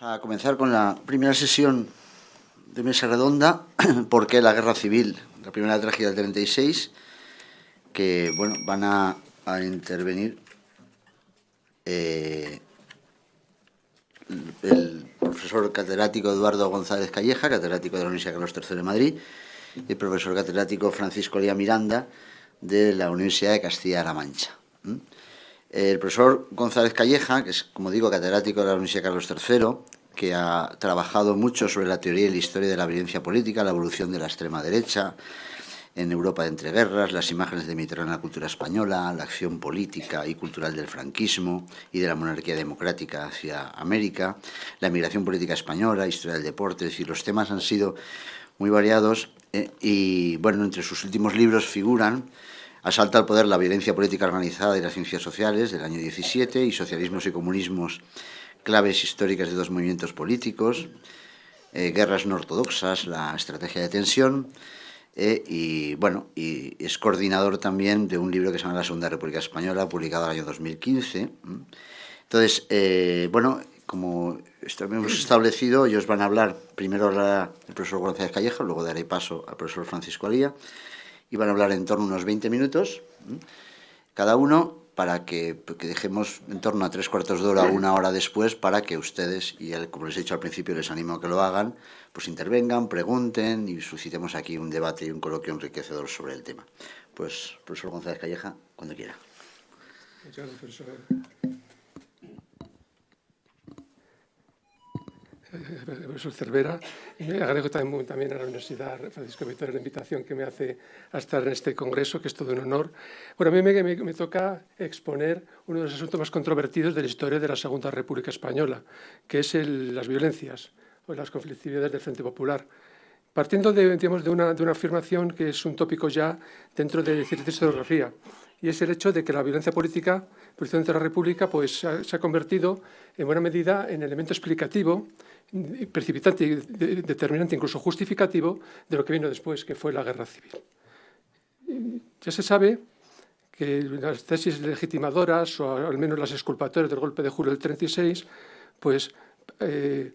Vamos a comenzar con la primera sesión de mesa redonda, ¿por qué la guerra civil? La primera tragedia del 36, que bueno, van a, intervenir eh, el profesor catedrático Eduardo González Calleja, catedrático de la Universidad Carlos III de Madrid, y el profesor catedrático Francisco Lía Miranda, de la Universidad de Castilla-La Mancha. El profesor González Calleja, que es, como digo, catedrático de la Universidad Carlos III, que ha trabajado mucho sobre la teoría y la historia de la violencia política, la evolución de la extrema derecha en Europa de entreguerras, las imágenes de Mediterráneo en la cultura española, la acción política y cultural del franquismo y de la monarquía democrática hacia América, la migración política española, historia del deporte, es decir, los temas han sido muy variados eh, y, bueno, entre sus últimos libros figuran Asalta al poder la violencia política organizada y las ciencias sociales del año 17 y socialismos y comunismos, claves históricas de dos movimientos políticos, eh, guerras no ortodoxas, la estrategia de tensión, eh, y bueno, y es coordinador también de un libro que se llama La Segunda República Española, publicado en el año 2015. Entonces, eh, bueno, como hemos establecido, ellos van a hablar, primero hablará el profesor González Calleja, luego daré paso al profesor Francisco Alía, y van a hablar en torno a unos 20 minutos, cada uno, para que, dejemos en torno a tres cuartos de hora o una hora después para que ustedes, y como les he dicho al principio, les animo a que lo hagan, pues intervengan, pregunten y suscitemos aquí un debate y un coloquio enriquecedor sobre el tema. Pues, profesor González Calleja, cuando quiera. Muchas gracias, profesor. Profesor Cervera, y me agradezco también, también, a la Universidad Francisco Víctor la invitación que me hace a estar en este congreso, que es todo un honor. Bueno, a mí me, me, toca exponer uno de los asuntos más controvertidos de la historia de la Segunda República Española, que es el, las violencias o las conflictividades del Frente Popular. Partiendo de, digamos, de, una, de una afirmación que es un tópico ya dentro de cierta historiografía, y es el hecho de que la violencia política, precisamente de la República, pues, se ha convertido en buena medida en elemento explicativo precipitante, determinante, incluso justificativo de lo que vino después, que fue la guerra civil. Ya se sabe que las tesis legitimadoras, o al menos las exculpatorias del golpe de julio del 36, pues eh,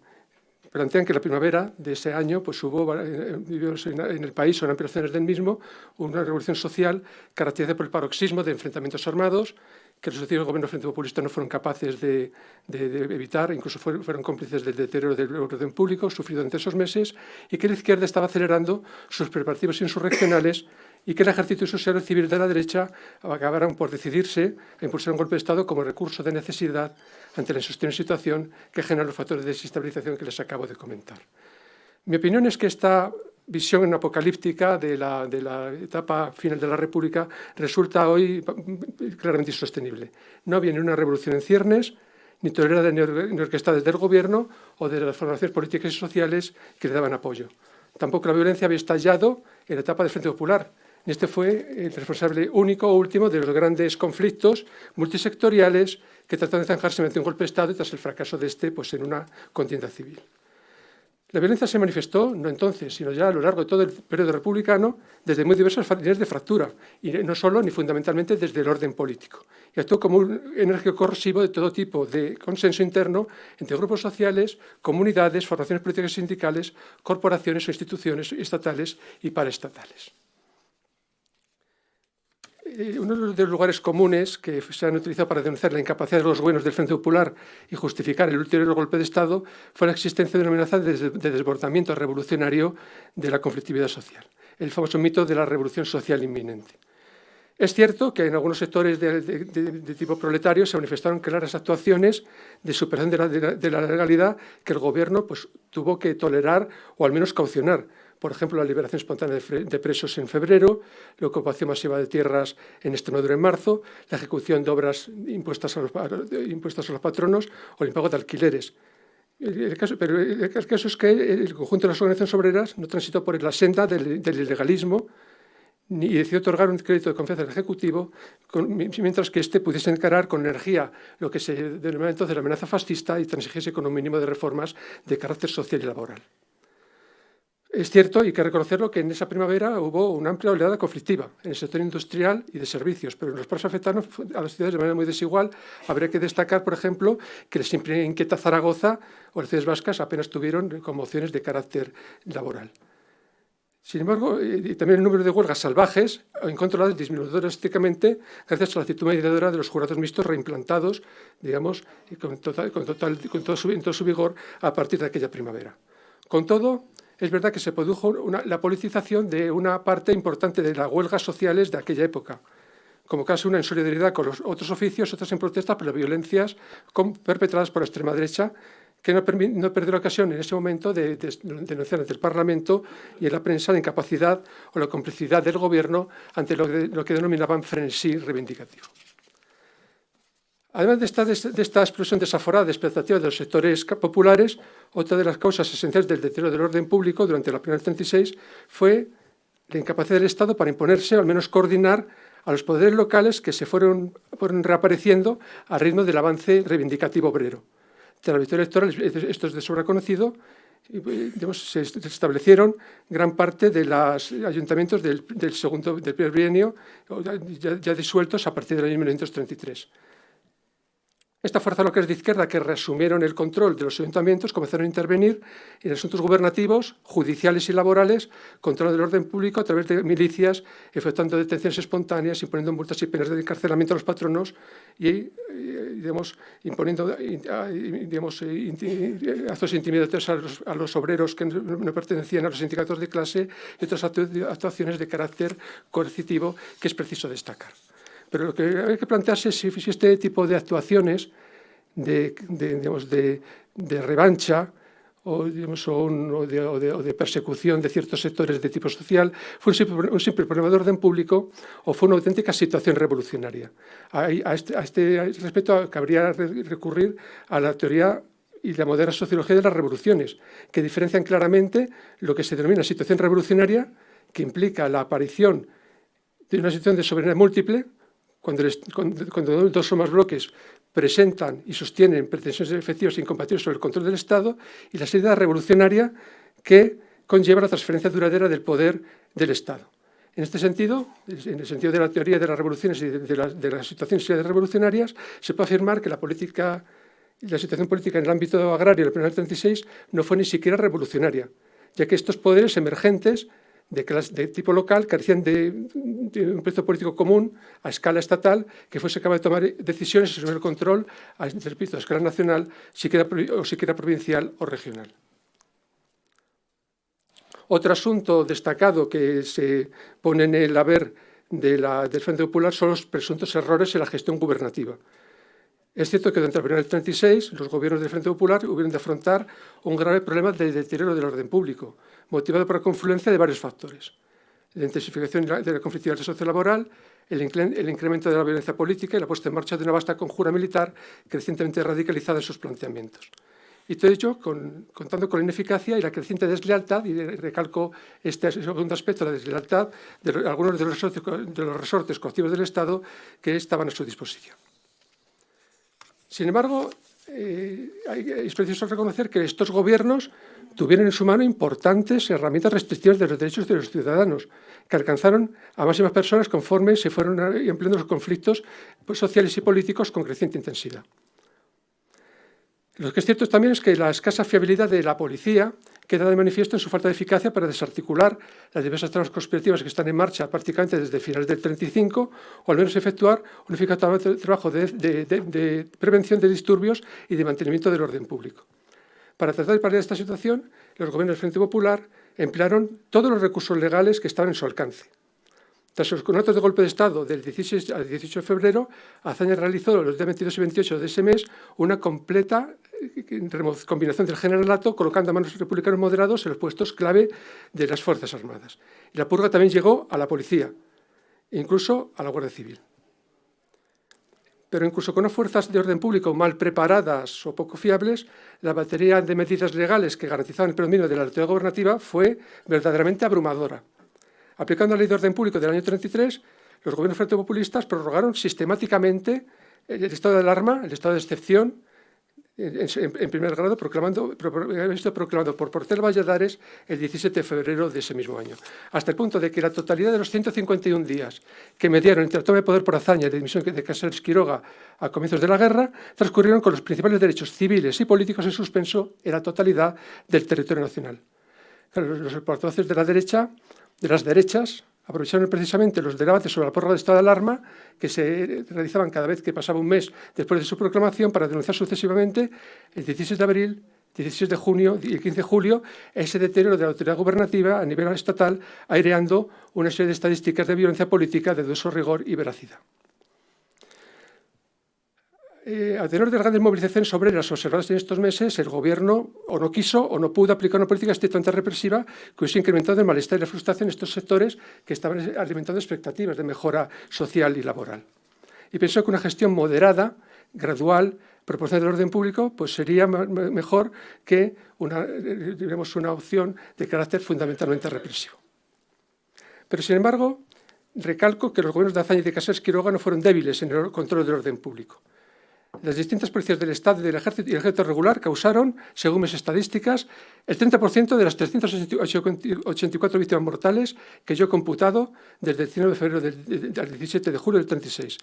plantean que la primavera de ese año pues hubo eh, en el país, o en ampliaciones del mismo, una revolución social caracterizada por el paroxismo de enfrentamientos armados, que los sucesivos gobiernos frente populistas no fueron capaces de, evitar, incluso fueron, cómplices del deterioro del orden público sufrido durante esos meses, y que la izquierda estaba acelerando sus preparativos insurreccionales y que el ejército social civil de la derecha acabaron por decidirse a impulsar un golpe de Estado como recurso de necesidad ante la insostenible situación que generan los factores de desestabilización que les acabo de comentar. Mi opinión es que esta visión apocalíptica de la, etapa final de la República resulta hoy claramente insostenible. No ni una revolución en ciernes, ni tolerada ni orquestada desde el gobierno o de las formaciones políticas y sociales que le daban apoyo. Tampoco la violencia había estallado en la etapa del Frente Popular. Este fue el responsable único o último de los grandes conflictos multisectoriales que trataron de zanjarse mediante un golpe de Estado y tras el fracaso de este pues, en una contienda civil. La violencia se manifestó, no entonces, sino ya a lo largo de todo el periodo republicano, desde muy diversas líneas de fractura, y no solo ni fundamentalmente desde el orden político. Y actuó como un enérgico corrosivo de todo tipo de consenso interno entre grupos sociales, comunidades, formaciones políticas y sindicales, corporaciones o instituciones estatales y paraestatales. Eh, uno de los lugares comunes que se han utilizado para denunciar la incapacidad de los buenos del Frente Popular y justificar el ulterior golpe de Estado fue la existencia de una amenaza de desbordamiento revolucionario de la conflictividad social, el famoso mito de la revolución social inminente. Es cierto que en algunos sectores de, tipo proletario se manifestaron claras actuaciones de superación de la, legalidad que el gobierno pues, tuvo que tolerar o al menos caucionar, por ejemplo, la liberación espontánea de presos en febrero, la ocupación masiva de tierras en Extremadura en marzo, la ejecución de obras impuestas a los, impuestas a los patronos o el impago de alquileres. El caso, pero el caso es que el conjunto de las organizaciones obreras no transitó por la senda del, ilegalismo ni decidió otorgar un crédito de confianza al Ejecutivo, mientras que éste pudiese encarar con energía lo que se denominaba entonces la amenaza fascista y transigiese con un mínimo de reformas de carácter social y laboral. Es cierto, y hay que reconocerlo, que en esa primavera hubo una amplia oleada conflictiva en el sector industrial y de servicios, pero en los paros afectaron a las ciudades de manera muy desigual. Habría que destacar, por ejemplo, que la siempre inquieta Zaragoza o las ciudades vascas apenas tuvieron conmociones de carácter laboral. Sin embargo, eh, también el número de huelgas salvajes ha controlado disminuyó drásticamente gracias a la actitud mediadora de los jurados mixtos reimplantados, digamos, con, total, con, todo, su, todo su vigor a partir de aquella primavera. Con todo, es verdad que se produjo la politización de una parte importante de las huelgas sociales de aquella época, como casi una en solidaridad con los otros oficios, otras en protesta por las violencias perpetradas por la extrema derecha, que no, perdió la ocasión en ese momento de, de, de denunciar ante el Parlamento y en la prensa la incapacidad o la complicidad del Gobierno ante lo, lo que denominaban frenesí reivindicativo. Además de esta, de esta, explosión desaforada de expectativas de los sectores populares, otra de las causas esenciales del deterioro del orden público durante la primera 36 fue la incapacidad del Estado para imponerse, al menos coordinar, a los poderes locales que se fueron, fueron reapareciendo al ritmo del avance reivindicativo obrero. Tras la victoria electoral, esto es de sobra conocido, digamos, se establecieron gran parte de los ayuntamientos del, del segundo, del primer bienio, ya, ya disueltos a partir del año 1933. Esta fuerza local de izquierda que reasumieron el control de los ayuntamientos comenzaron a intervenir en asuntos gubernativos, judiciales y laborales, control del orden público a través de milicias, efectuando detenciones espontáneas, imponiendo multas y penas de encarcelamiento a los patronos y, digamos, imponiendo digamos, actos intimidatorios a los, a los obreros que no pertenecían a los sindicatos de clase y otras actuaciones de carácter coercitivo que es preciso destacar. Pero lo que hay que plantearse es si, este tipo de actuaciones de, digamos, de, revancha o, digamos, o, de, persecución de ciertos sectores de tipo social fue un simple, un problema de orden público o fue una auténtica situación revolucionaria. A, a, este, a este respecto cabría recurrir a la teoría y la moderna sociología de las revoluciones, que diferencian claramente lo que se denomina situación revolucionaria, que implica la aparición de una situación de soberanía múltiple, cuando, dos o más bloques presentan y sostienen pretensiones efectivas e incompatibles sobre el control del Estado y la salida revolucionaria que conlleva la transferencia duradera del poder del Estado. En este sentido, en el sentido de la teoría de las revoluciones y de, la, de las situaciones revolucionarias, se puede afirmar que la situación política en el ámbito agrario del primer 36 no fue ni siquiera revolucionaria, ya que estos poderes emergentes de, tipo local carecían de, un proyecto político común a escala estatal que fuese capaz de tomar decisiones sobre el control a, repito, a escala nacional, siquiera, o siquiera provincial o regional. Otro asunto destacado que se pone en el haber de la, del Frente Popular son los presuntos errores en la gestión gubernativa. Es cierto que durante el verano del 36 los gobiernos del Frente Popular hubieron de afrontar un grave problema de deterioro del orden público, motivado por la confluencia de varios factores. La intensificación de la conflictividad sociolaboral, el, el incremento de la violencia política y la puesta en marcha de una vasta conjura militar crecientemente radicalizada en sus planteamientos. Y todo ello con, contando con la ineficacia y la creciente deslealtad, y recalco este segundo aspecto, la deslealtad de algunos de los, de los resortes coactivos del Estado que estaban a su disposición. Sin embargo, eh, es preciso reconocer que estos gobiernos tuvieron en su mano importantes herramientas restrictivas de los derechos de los ciudadanos, que alcanzaron a máximas personas conforme se fueron empleando los conflictos sociales y políticos con creciente intensidad. Lo que es cierto también es que la escasa fiabilidad de la policía queda de manifiesto en su falta de eficacia para desarticular las diversas tramas conspirativas que están en marcha prácticamente desde finales del 35, o al menos efectuar un eficaz trabajo de, de, prevención de disturbios y de mantenimiento del orden público. Para tratar de paliar esta situación, los gobiernos del Frente Popular emplearon todos los recursos legales que estaban en su alcance. Tras los contratos de golpe de Estado del 16 al 18 de febrero, Azaña realizó los días 22 y 28 de ese mes una completa eh, combinación del generalato, colocando a manos republicanos moderados en los puestos clave de las Fuerzas Armadas. Y la purga también llegó a la policía, incluso a la Guardia Civil pero incluso con unas fuerzas de orden público mal preparadas o poco fiables, la batería de medidas legales que garantizaban el predominio de la autoridad gobernativa fue verdaderamente abrumadora. Aplicando la ley de orden público del año 33, los gobiernos frente populistas prorrogaron sistemáticamente el estado de alarma, el estado de excepción, en, primer grado, proclamando, proclamado por Portel Valladares el 17 de febrero de ese mismo año, hasta el punto de que la totalidad de los 151 días que mediaron entre la toma de poder por hazaña y la dimisión de Casares Quiroga a comienzos de la guerra transcurrieron con los principales derechos civiles y políticos en suspenso en la totalidad del territorio nacional. Los portavoces de la derecha, de las derechas, aprovecharon precisamente los debates sobre la porra de estado de alarma que se realizaban cada vez que pasaba un mes después de su proclamación para denunciar sucesivamente el 16 de abril, 16 de junio y el 15 de julio ese deterioro de la autoridad gubernativa a nivel estatal, aireando una serie de estadísticas de violencia política de dudoso rigor y veracidad. Eh, a tenor de las grandes movilizaciones obreras observadas en estos meses, el Gobierno o no quiso o no pudo aplicar una política estrictamente represiva que hubiese incrementado el malestar y la frustración en estos sectores que estaban alimentando expectativas de mejora social y laboral. Y pensó que una gestión moderada, gradual, proporcional del orden público, pues sería mejor que una, una opción de carácter fundamentalmente represivo. Pero, sin embargo, recalco que los gobiernos de Azaña y de Casas Quiroga no fueron débiles en el control del orden público. Las distintas policías del Estado y del Ejército y el Ejército regular causaron, según mis estadísticas, el 30% de las 384 víctimas mortales que yo he computado desde el 19 de febrero del, 17 de julio del 36.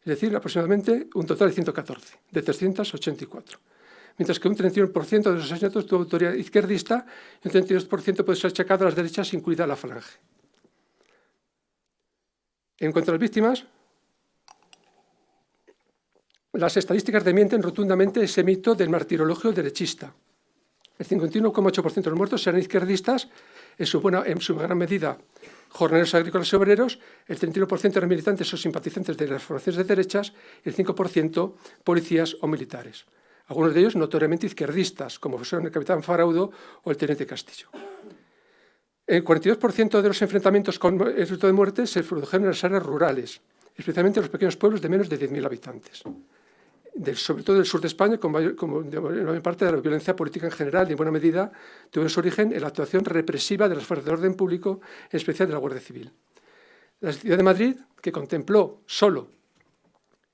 Es decir, aproximadamente un total de 114, de 384. Mientras que un 31% de los asesinatos tuvo autoría izquierdista y un 32% puede ser achacado a las derechas, incluida la falange. En cuanto a las víctimas, las estadísticas demienten rotundamente ese mito del martirologio derechista. El 51,8% de los muertos eran izquierdistas, en su, gran medida jornaleros agrícolas y obreros, el 31% eran militantes o simpatizantes de las formaciones de derechas y el 5% policías o militares. Algunos de ellos notoriamente izquierdistas, como son el capitán Faraudo o el teniente Castillo. El 42% de los enfrentamientos con el resultado de muerte se produjeron en las áreas rurales, especialmente en los pequeños pueblos de menos de 10.000 habitantes sobre todo del sur de España, como, mayor parte de la violencia política en general y en buena medida tuvo su origen en la actuación represiva de las fuerzas de orden público, en especial de la Guardia Civil. La ciudad de Madrid, que contempló solo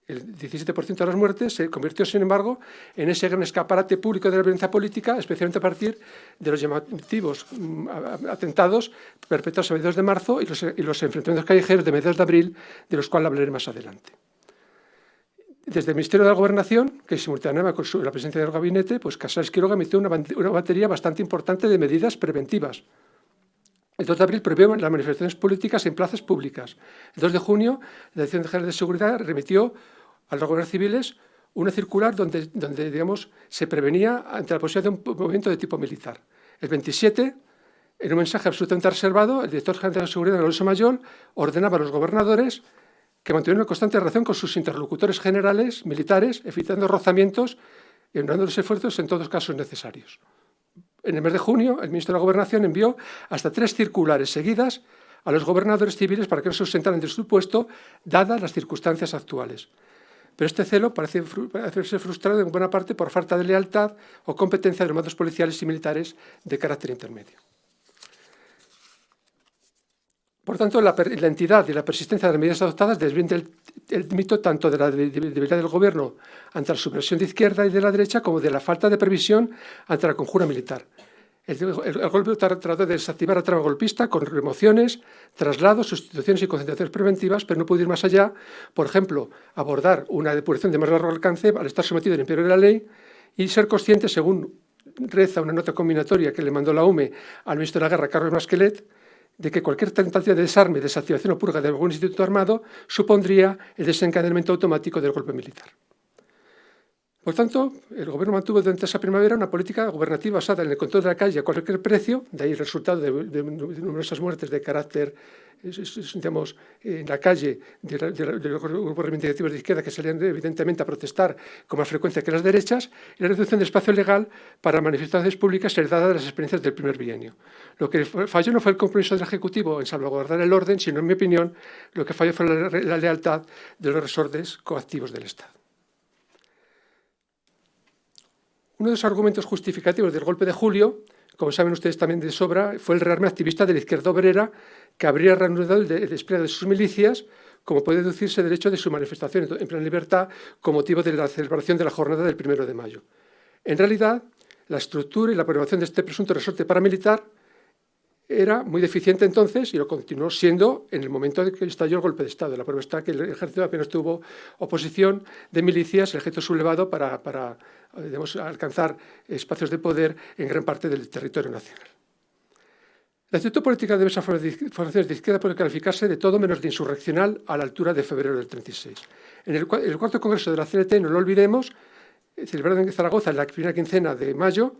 el 17% de las muertes, se convirtió, sin embargo, en ese gran escaparate público de la violencia política, especialmente a partir de los llamativos mm, atentados perpetrados a mediados de marzo y los enfrentamientos callejeros de mediados de abril, de los cuales hablaré más adelante. Desde el Ministerio de la Gobernación, que simultaneaba con la presencia del gabinete, pues Casares Quiroga emitió una, batería bastante importante de medidas preventivas. El 2 de abril prohibió las manifestaciones políticas en plazas públicas. El 2 de junio, la Dirección General de Seguridad remitió a los gobiernos civiles una circular donde, donde digamos, se prevenía ante la posibilidad de un movimiento de tipo militar. El 27, en un mensaje absolutamente reservado, el director general de Seguridad, Alonso Mayol, ordenaba a los gobernadores que mantuvieron una constante relación con sus interlocutores generales, militares, evitando rozamientos y honrando los esfuerzos en todos casos necesarios. En el mes de junio, el ministro de la Gobernación envió hasta tres circulares seguidas a los gobernadores civiles para que no se ausentaran de su puesto, dadas las circunstancias actuales. Pero este celo parece, ser frustrado en buena parte por falta de lealtad o competencia de los mandos policiales y militares de carácter intermedio. Por tanto, la, entidad y la persistencia de las medidas adoptadas desviende el, mito tanto de la debilidad del gobierno ante la subversión de izquierda y de la derecha como de la falta de previsión ante la conjura militar. El, golpe trató de desactivar la trama golpista con remociones, traslados, sustituciones y concentraciones preventivas, pero no pudo ir más allá. Por ejemplo, abordar una depuración de más largo alcance al estar sometido al imperio de la ley y ser consciente, según reza una nota combinatoria que le mandó la UME al ministro de la Guerra, Carlos Masquelet, de que cualquier tentativa de desarme, desactivación o purga de algún instituto armado supondría el desencadenamiento automático del golpe militar. Por tanto, el Gobierno mantuvo durante esa primavera una política gubernativa basada en el control de la calle a cualquier precio, de ahí el resultado de, numerosas muertes de carácter digamos, en la calle de, los grupos reivindicativos de izquierda que salían evidentemente a protestar con más frecuencia que las derechas, y la reducción de espacio legal para manifestaciones públicas heredada de las experiencias del primer bienio. Lo que falló no fue el compromiso del Ejecutivo en salvaguardar el orden, sino, en mi opinión, lo que falló fue la, lealtad de los resortes coactivos del Estado. Uno de los argumentos justificativos del golpe de julio como saben ustedes también de sobra, fue el rearme activista de la izquierda obrera que habría reanudado el, despliegue de sus milicias como puede deducirse del hecho de su manifestación en plena libertad con motivo de la celebración de la jornada del 1 de mayo. En realidad, la estructura y la programación de este presunto resorte paramilitar era muy deficiente entonces y lo continuó siendo en el momento de que estalló el golpe de Estado. La prueba está que el ejército apenas tuvo oposición de milicias, el ejército sublevado para, para alcanzar espacios de poder en gran parte del territorio nacional. La actitud política de diversas formaciones de izquierda puede calificarse de todo menos de insurreccional a la altura de febrero del 36. En el, el cuarto congreso de la CNT, no lo olvidemos, celebrado en Zaragoza en la primera quincena de mayo,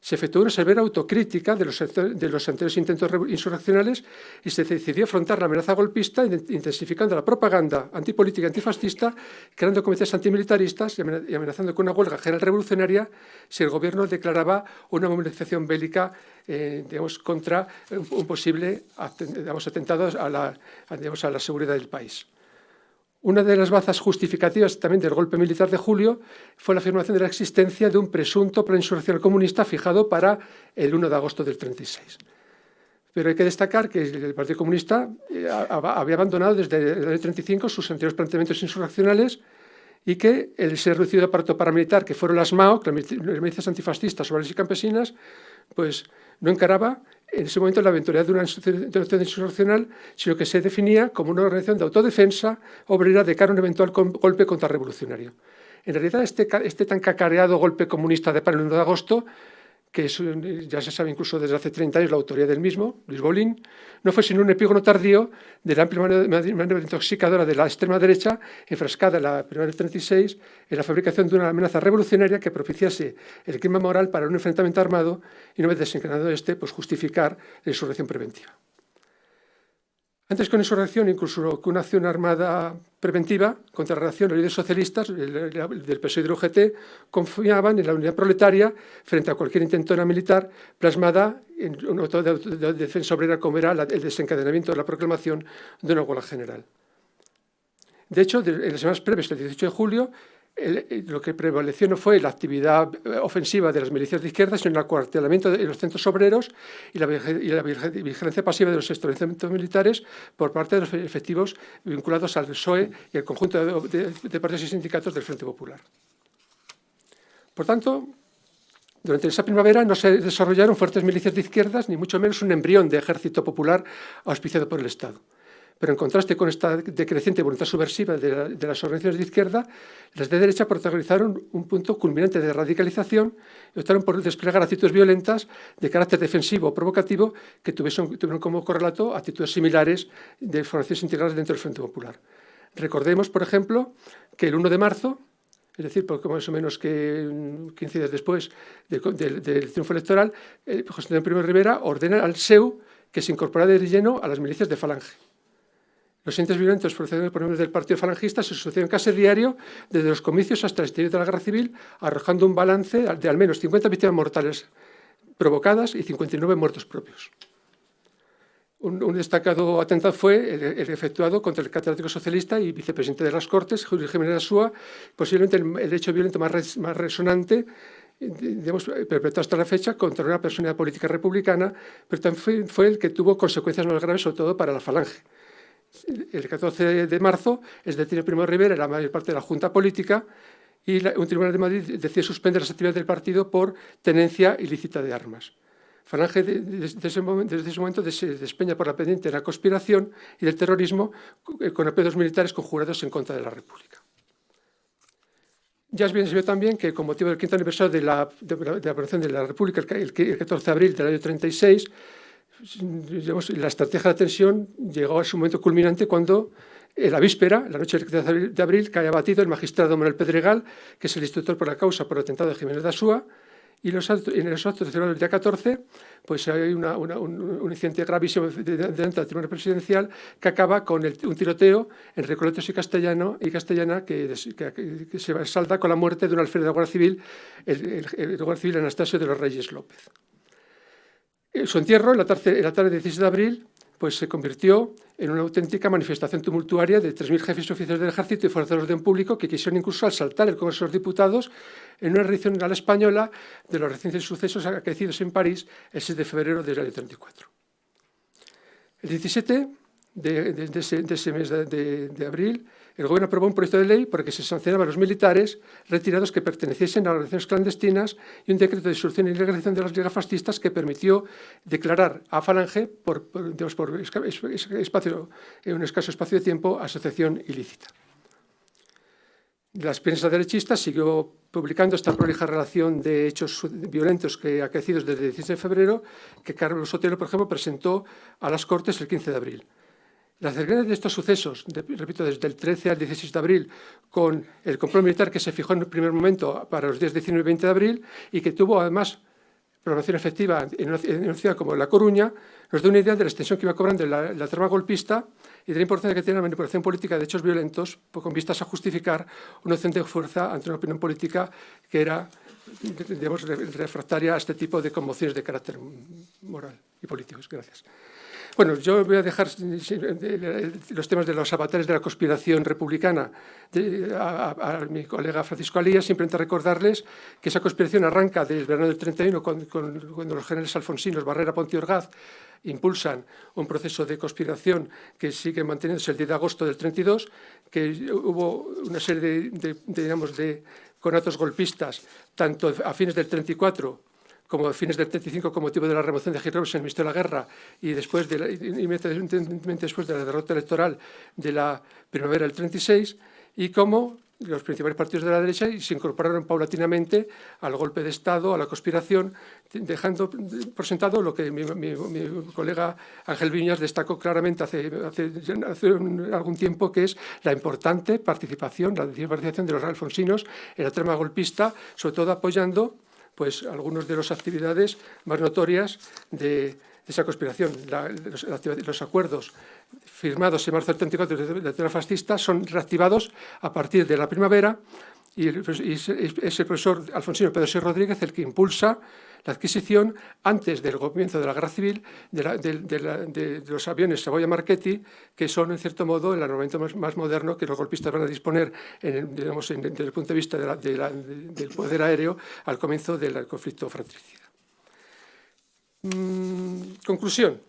se efectuó una severa autocrítica de los, anteriores intentos insurreccionales y se decidió afrontar la amenaza golpista intensificando la propaganda antipolítica y antifascista, creando comités antimilitaristas y amenazando con una huelga general revolucionaria si el gobierno declaraba una movilización bélica eh, digamos, contra un posible digamos, atentado a la seguridad del país. Una de las bazas justificativas también del golpe militar de julio fue la afirmación de la existencia de un presunto plan insurreccional comunista fijado para el 1 de agosto del 36. Pero hay que destacar que el Partido Comunista eh, había abandonado desde el año 35 sus anteriores planteamientos insurreccionales y que el ser reducido aparato paramilitar, que fueron las MAO, las milicias antifascistas, obreras y campesinas, pues no encaraba en ese momento la eventualidad de una institución insurreccional, sino que se definía como una organización de autodefensa obrera de cara a un eventual golpe contrarrevolucionario. En realidad, este, este tan cacareado golpe comunista de 1 de agosto que ya se sabe incluso desde hace 30 años la autoría del mismo, Luis Bolín, no fue sino un epígono tardío de la amplia maniobra intoxicadora de la extrema derecha, enfrascada en la primera del 36 en la fabricación de una amenaza revolucionaria que propiciase el clima moral para un enfrentamiento armado y, una vez desencadenado este, pues justificar la insurrección preventiva. Antes una insurrección, incluso que una acción armada preventiva contra la reacción, los líderes socialistas del PSOE y del UGT confiaban en la unidad proletaria frente a cualquier intentona militar plasmada en un auto de, defensa obrera como era el desencadenamiento de la proclamación de una huelga general. De hecho, en las semanas previas, el 18 de julio, eh, lo que prevaleció no fue la actividad eh, ofensiva de las milicias de izquierda, sino el acuartelamiento de los centros obreros y la, vigilancia pasiva de los establecimientos militares por parte de los efectivos vinculados al PSOE y al conjunto de, de partidos y sindicatos del Frente Popular. Por tanto, durante esa primavera no se desarrollaron fuertes milicias de izquierdas, ni mucho menos un embrión de ejército popular auspiciado por el Estado. Pero en contraste con esta decreciente voluntad subversiva de, las organizaciones de izquierda, las de derecha protagonizaron un punto culminante de radicalización y optaron por desplegar actitudes violentas de carácter defensivo o provocativo que tuvieron, como correlato actitudes similares de formaciones integrales dentro del Frente Popular. Recordemos, por ejemplo, que el 1 de marzo, es decir, poco más o menos que 15 días después del, triunfo electoral, eh, José Antonio Primo Rivera ordena al SEU que se incorporara de lleno a las milicias de Falange. Los entes violentos procedentes por del Partido Falangista se sucedieron casi diario desde los comicios hasta el exterior de la guerra civil, arrojando un balance de al menos 50 víctimas mortales provocadas y 59 muertos propios. Un, destacado atentado fue el, efectuado contra el catedrático socialista y vicepresidente de las Cortes, Julio Jiménez Asúa, posiblemente el, hecho violento más, más resonante digamos, perpetrado hasta la fecha contra una persona política republicana, pero también fue, fue el que tuvo consecuencias más graves, sobre todo para la falange el 14 de marzo, es decir, Primo Rivera la mayor parte de la Junta Política y un tribunal de Madrid decide suspender las actividades del partido por tenencia ilícita de armas. Falange desde ese momento, desde ese momento se despeña por la pendiente de la conspiración y del terrorismo con apedos militares conjurados en contra de la República. Ya es bien ve también que con motivo del quinto aniversario de la, de, de la República, el, 14 de abril del año 36, la estrategia de tensión llegó a su momento culminante cuando en la víspera, la noche del de abril, cae abatido el magistrado Manuel Pedregal, que es el instructor por la causa por el atentado de Jiménez de Asúa, y los en los actos del día 14 pues hay un, incidente gravísimo delante del tribunal presidencial que acaba con un tiroteo en Recoletos y Castellano y Castellana que, se salta con la muerte de un alférez de la Guardia Civil, el, el Guardia Civil Anastasio de los Reyes López. Eh, su entierro, en la tarde, del 16 de abril, pues se convirtió en una auténtica manifestación tumultuaria de 3.000 jefes y oficiales del ejército y fuerzas de orden público que quisieron incluso asaltar el Congreso de los Diputados en una reacción a la española de los recientes sucesos acaecidos en París el 6 de febrero del año 34. El 17 de, ese, mes de, abril, el Gobierno aprobó un proyecto de ley por el que se sancionaban a los militares retirados que perteneciesen a organizaciones clandestinas y un decreto de disolución y legalización de las ligas fascistas que permitió declarar a Falange, por, espacio, en un escaso espacio de tiempo, asociación ilícita. La prensa derechista siguió publicando esta prolija relación de hechos violentos que acaecidos desde el 16 de febrero, que Carlos Sotelo, por ejemplo, presentó a las Cortes el 15 de abril. Las cercanías de estos sucesos, repito, desde el 13 al 16 de abril, con el control militar que se fijó en el primer momento para los días 19 y 20 de abril y que tuvo además programación efectiva en una, ciudad como La Coruña, nos da una idea de la extensión que iba cobrando la, la trama golpista y de la importancia que tiene la manipulación política de hechos violentos pues, con vistas a justificar una acción de fuerza ante una opinión política que era digamos, refractaria a este tipo de conmociones de carácter moral y políticos. Gracias. Bueno, yo voy a dejar los temas de los avatares de la conspiración republicana. A, mi colega Francisco Alía, simplemente recordarles que esa conspiración arranca del verano del 31, cuando los generales alfonsinos Barrera, Ponti y Orgaz impulsan un proceso de conspiración que sigue manteniéndose el 10 de agosto del 32, que hubo una serie de, digamos, de conatos golpistas, tanto a fines del 34 como a fines del 35 con motivo de la remoción de Hitler en el Ministerio de la Guerra y después de la, inmediatamente después de la derrota electoral de la primavera del 36 y como los principales partidos de la derecha se incorporaron paulatinamente al golpe de Estado, a la conspiración, dejando por sentado lo que mi, colega Ángel Viñas destacó claramente hace, hace, algún tiempo, que es la importante participación, la participación de los alfonsinos en la trama golpista, sobre todo apoyando pues algunas de las actividades más notorias de, esa conspiración. los, acuerdos firmados en marzo del 34 de la tierra fascista son reactivados a partir de la primavera y, es el profesor Alfonsino Pedro C. Rodríguez el que impulsa la adquisición, antes del comienzo de la guerra civil, de, los aviones Savoia Marchetti, que son, en cierto modo, el armamento más, moderno que los golpistas van a disponer desde el punto de vista del poder aéreo al comienzo del conflicto fratricida. Mm, conclusión.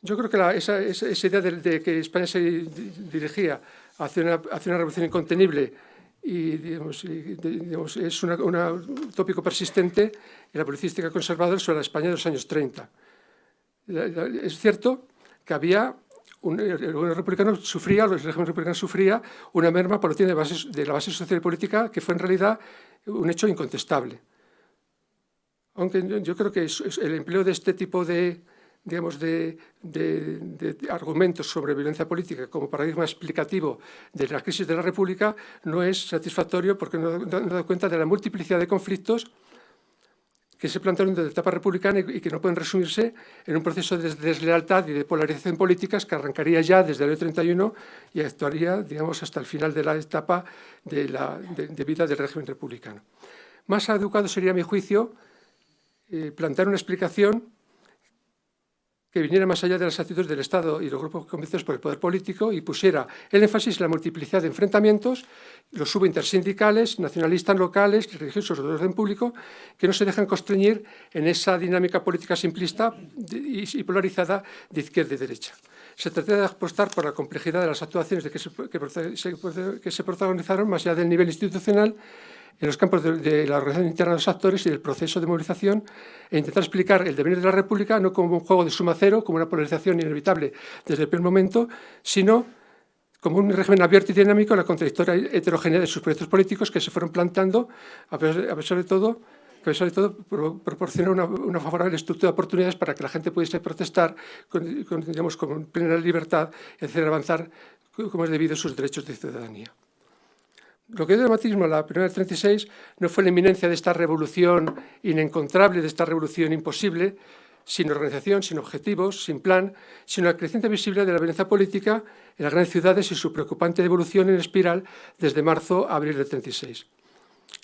Yo creo que esa, idea de, que España se dirigía hacia una revolución incontenible y digamos, es un tópico persistente en la publicística conservadora sobre la España de los años 30. es cierto que había un, el gobierno republicano sufría, el régimen republicano sufría una merma por de, de la base social y política que fue en realidad un hecho incontestable. Aunque yo creo que el empleo de este tipo de, digamos, de, argumentos sobre violencia política como paradigma explicativo de la crisis de la República no es satisfactorio porque no, da cuenta de la multiplicidad de conflictos que se plantearon desde la etapa republicana y que no pueden resumirse en un proceso de deslealtad y de polarización políticas que arrancaría ya desde el año 31 y actuaría, digamos, hasta el final de la etapa de vida del régimen republicano. Más adecuado sería, a mi juicio, eh, plantear una explicación que viniera más allá de las actitudes del Estado y los grupos convencidos por el poder político y pusiera el énfasis en la multiplicidad de enfrentamientos, los subintersindicales, nacionalistas locales, religiosos de orden público, que no se dejan constreñir en esa dinámica política simplista y polarizada de izquierda y derecha. Se trata de apostar por la complejidad de las actuaciones que, se, que se protagonizaron más allá del nivel institucional en los campos de, la organización interna de los actores y del proceso de movilización e intentar explicar el devenir de la República no como un juego de suma cero, como una polarización inevitable desde el primer momento, sino como un régimen abierto y dinámico la contradictoria heterogeneidad de sus proyectos políticos que se fueron plantando, a pesar, de todo, que de todo proporciona una, favorable estructura de oportunidades para que la gente pudiese protestar con, digamos, con plena libertad y hacer avanzar como es debido sus derechos de ciudadanía. Lo que dio dramatismo a la primera del 36 no fue la inminencia de esta revolución inencontrable, de esta revolución imposible, sin organización, sin objetivos, sin plan, sino la creciente visibilidad de la violencia política en las grandes ciudades y su preocupante evolución en espiral desde marzo a abril del 36.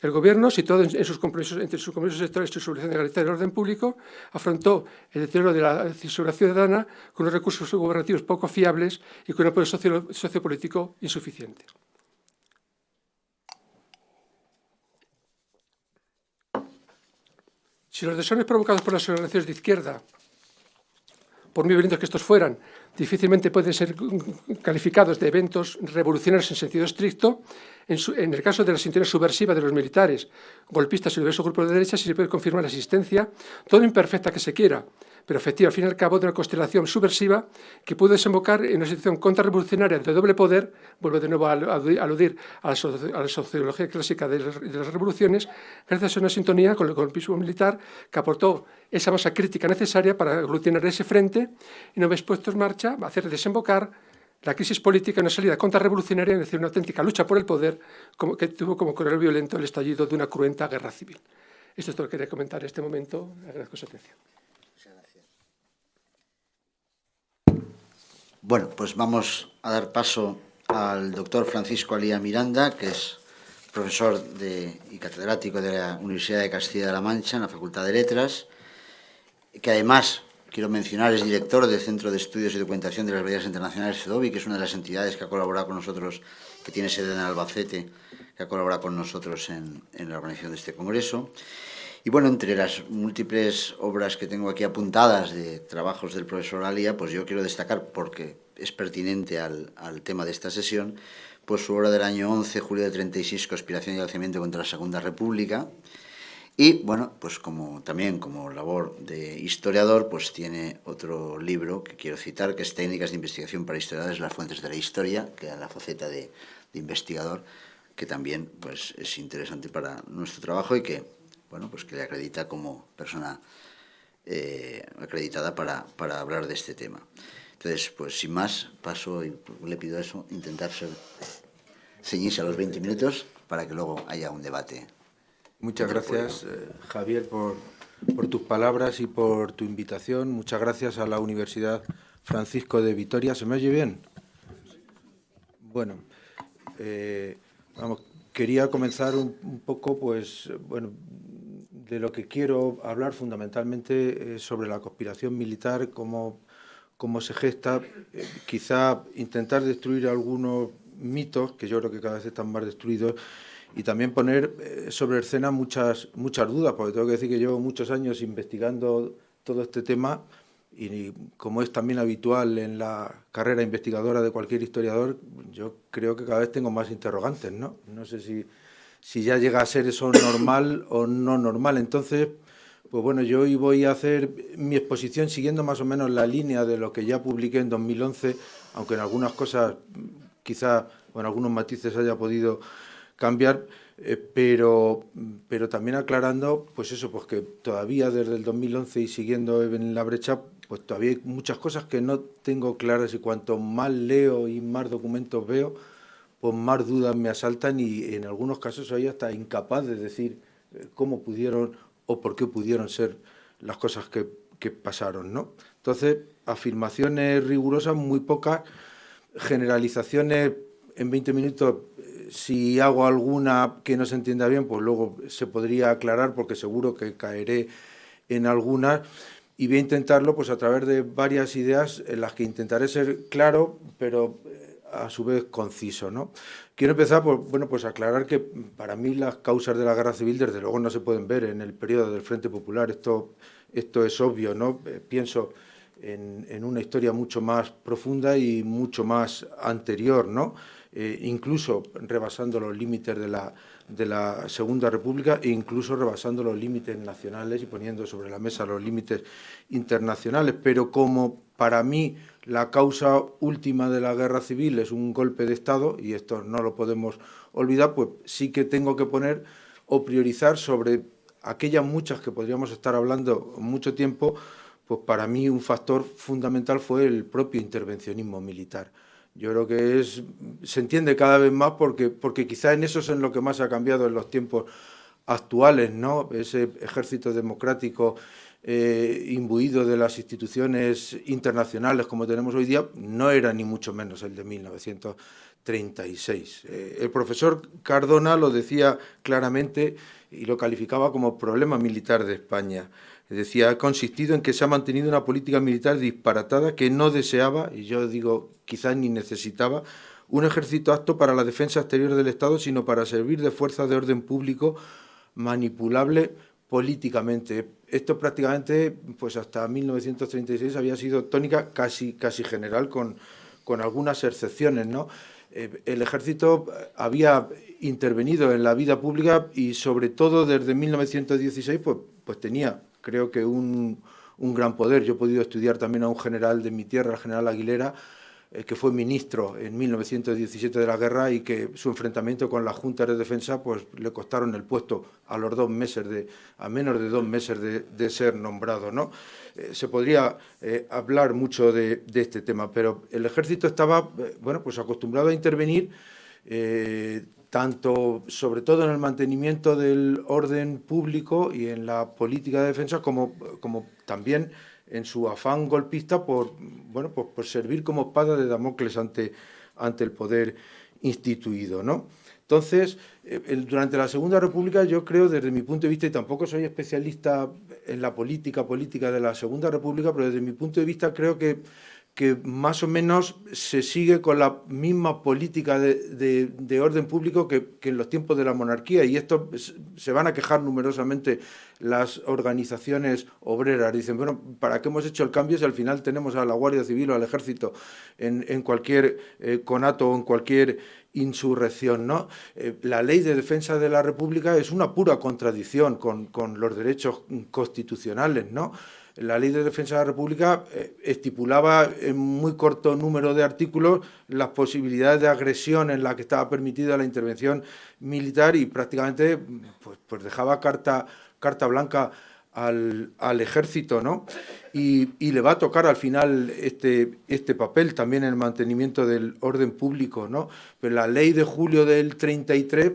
El Gobierno, situado en sus compromisos, entre sus compromisos sectoriales y su solución de garantía del orden público, afrontó el deterioro de la seguridad ciudadana con unos recursos gubernativos poco fiables y con un apoyo sociopolítico insuficiente. Si los desórdenes provocados por las organizaciones de izquierda por muy violentos que estos fueran, difícilmente pueden ser calificados de eventos revolucionarios en sentido estricto. En, el caso de las intenciones subversivas de los militares, golpistas y diversos grupos de derecha, si se puede confirmar la existencia, todo imperfecta que se quiera, pero efectiva, al fin y al cabo, de una constelación subversiva que puede desembocar en una situación contrarrevolucionaria de doble poder, vuelvo de nuevo a aludir a la, sociología clásica de las, revoluciones, gracias a una sintonía con el golpismo militar que aportó esa masa crítica necesaria para aglutinar ese frente y no vez puesto en marcha, hacer desembocar la crisis política en una salida contrarrevolucionaria, es decir, una auténtica lucha por el poder que tuvo como correo violento el estallido de una cruenta guerra civil. Esto es todo lo que quería comentar en este momento. Agradezco su atención. Bueno, pues vamos a dar paso al doctor Francisco Alía Miranda, que es profesor y catedrático de la Universidad de Castilla-La Mancha en la Facultad de Letras, que además, quiero mencionar, es director del Centro de Estudios y Documentación de las Bellas Internacionales CEDOBI, que es una de las entidades que ha colaborado con nosotros, que tiene sede en Albacete, que ha colaborado con nosotros en la organización de este congreso. Y bueno, entre las múltiples obras que tengo aquí apuntadas de trabajos del profesor Alia, pues yo quiero destacar, porque es pertinente al, tema de esta sesión, pues su obra del año 11, julio de 36, Conspiración y Alzamiento contra la Segunda República, y bueno, pues como también como labor de historiador, pues tiene otro libro que quiero citar, que es Técnicas de investigación para historiadores, las fuentes de la historia, que da la faceta de, de, investigador, que también pues es interesante para nuestro trabajo y que bueno, pues que le acredita como persona eh, acreditada para, para, hablar de este tema. Entonces, pues sin más, paso y le pido eso, intentar ceñirse a los 20 minutos para que luego haya un debate. Muchas gracias, eh, Javier, por, por tus palabras y por tu invitación. Muchas gracias a la Universidad Francisco de Vitoria. ¿Se me oye bien? Bueno, eh, vamos, quería comenzar un, un, poco, pues, bueno, de lo que quiero hablar fundamentalmente es sobre la conspiración militar, cómo, cómo se gesta, eh, quizá intentar destruir algunos mitos, que yo creo que cada vez están más destruidos, y también poner eh, sobre escena muchas, muchas dudas, porque tengo que decir que llevo muchos años investigando todo este tema y como es también habitual en la carrera investigadora de cualquier historiador, yo creo que cada vez tengo más interrogantes, ¿no? No sé si si ya llega a ser eso normal o no normal. Entonces, pues bueno, yo hoy voy a hacer mi exposición siguiendo más o menos la línea de lo que ya publiqué en 2011, aunque en algunas cosas quizá o en algunos matices haya podido cambiar, eh, pero, pero también aclarando, pues eso, pues que todavía desde el 2011 y siguiendo en la brecha, pues todavía hay muchas cosas que no tengo claras y cuanto más leo y más documentos veo, pues más dudas me asaltan y en algunos casos soy hasta incapaz de decir eh, cómo pudieron o por qué pudieron ser las cosas que, que pasaron. ¿no? Entonces, afirmaciones rigurosas, muy pocas, generalizaciones en 20 minutos, eh, si hago alguna que no se entienda bien, pues luego se podría aclarar porque seguro que caeré en algunas y voy a intentarlo pues a través de varias ideas en las que intentaré ser claro, pero a su vez conciso. ¿no? Quiero empezar por bueno, pues aclarar que para mí las causas de la guerra civil desde luego no se pueden ver en el periodo del Frente Popular, esto, esto es obvio, ¿no? Eh, pienso en, en, una historia mucho más profunda y mucho más anterior, ¿no? Eh, incluso rebasando los límites de la, de la Segunda República e incluso rebasando los límites nacionales y poniendo sobre la mesa los límites internacionales, pero como para mí la causa última de la guerra civil es un golpe de Estado, y esto no lo podemos olvidar, pues sí que tengo que poner o priorizar sobre aquellas muchas que podríamos estar hablando mucho tiempo, pues para mí un factor fundamental fue el propio intervencionismo militar. Yo creo que es, se entiende cada vez más porque, porque quizá en eso es en lo que más ha cambiado en los tiempos actuales, ¿no? Ese ejército democrático eh, imbuido de las instituciones internacionales como tenemos hoy día, no era ni mucho menos el de 1936. Eh, el profesor Cardona lo decía claramente y lo calificaba como problema militar de España. Decía, ha consistido en que se ha mantenido una política militar disparatada que no deseaba, y yo digo quizás ni necesitaba, un ejército apto para la defensa exterior del Estado, sino para servir de fuerza de orden público manipulable políticamente. Esto prácticamente, pues hasta 1936 había sido tónica casi, casi general, con, con algunas excepciones, ¿no? Eh, el ejército había intervenido en la vida pública y sobre todo desde 1916 pues, pues tenía, creo que un, un gran poder. Yo he podido estudiar también a un general de mi tierra, el general Aguilera, que fue ministro en 1917 de la guerra y que su enfrentamiento con la Junta de Defensa pues, le costaron el puesto a los dos meses, de, a menos de dos meses de, ser nombrado. ¿no? Eh, se podría eh, hablar mucho de, este tema, pero el ejército estaba bueno, pues acostumbrado a intervenir tanto, sobre todo en el mantenimiento del orden público y en la política de defensa, como, como también en su afán golpista por, bueno, pues por servir como espada de Damocles ante, ante el poder instituido. ¿no? Entonces, eh, durante la Segunda República yo creo, desde mi punto de vista, y tampoco soy especialista en la política política de la Segunda República, pero desde mi punto de vista creo que que más o menos se sigue con la misma política de, orden público que, en los tiempos de la monarquía y esto se van a quejar numerosamente las organizaciones obreras. Dicen, bueno, ¿para qué hemos hecho el cambio si al final tenemos a la Guardia Civil o al Ejército en, cualquier eh, conato o en cualquier insurrección? ¿no? Eh, la ley de defensa de la República es una pura contradicción con, con los derechos constitucionales, ¿no? la Ley de Defensa de la República eh, estipulaba en muy corto número de artículos las posibilidades de agresión en la que estaba permitida la intervención militar y prácticamente pues, pues dejaba carta, carta blanca al, ejército, ¿no? Y, le va a tocar al final este, este papel también en el mantenimiento del orden público, ¿no? Pero la ley de julio del 33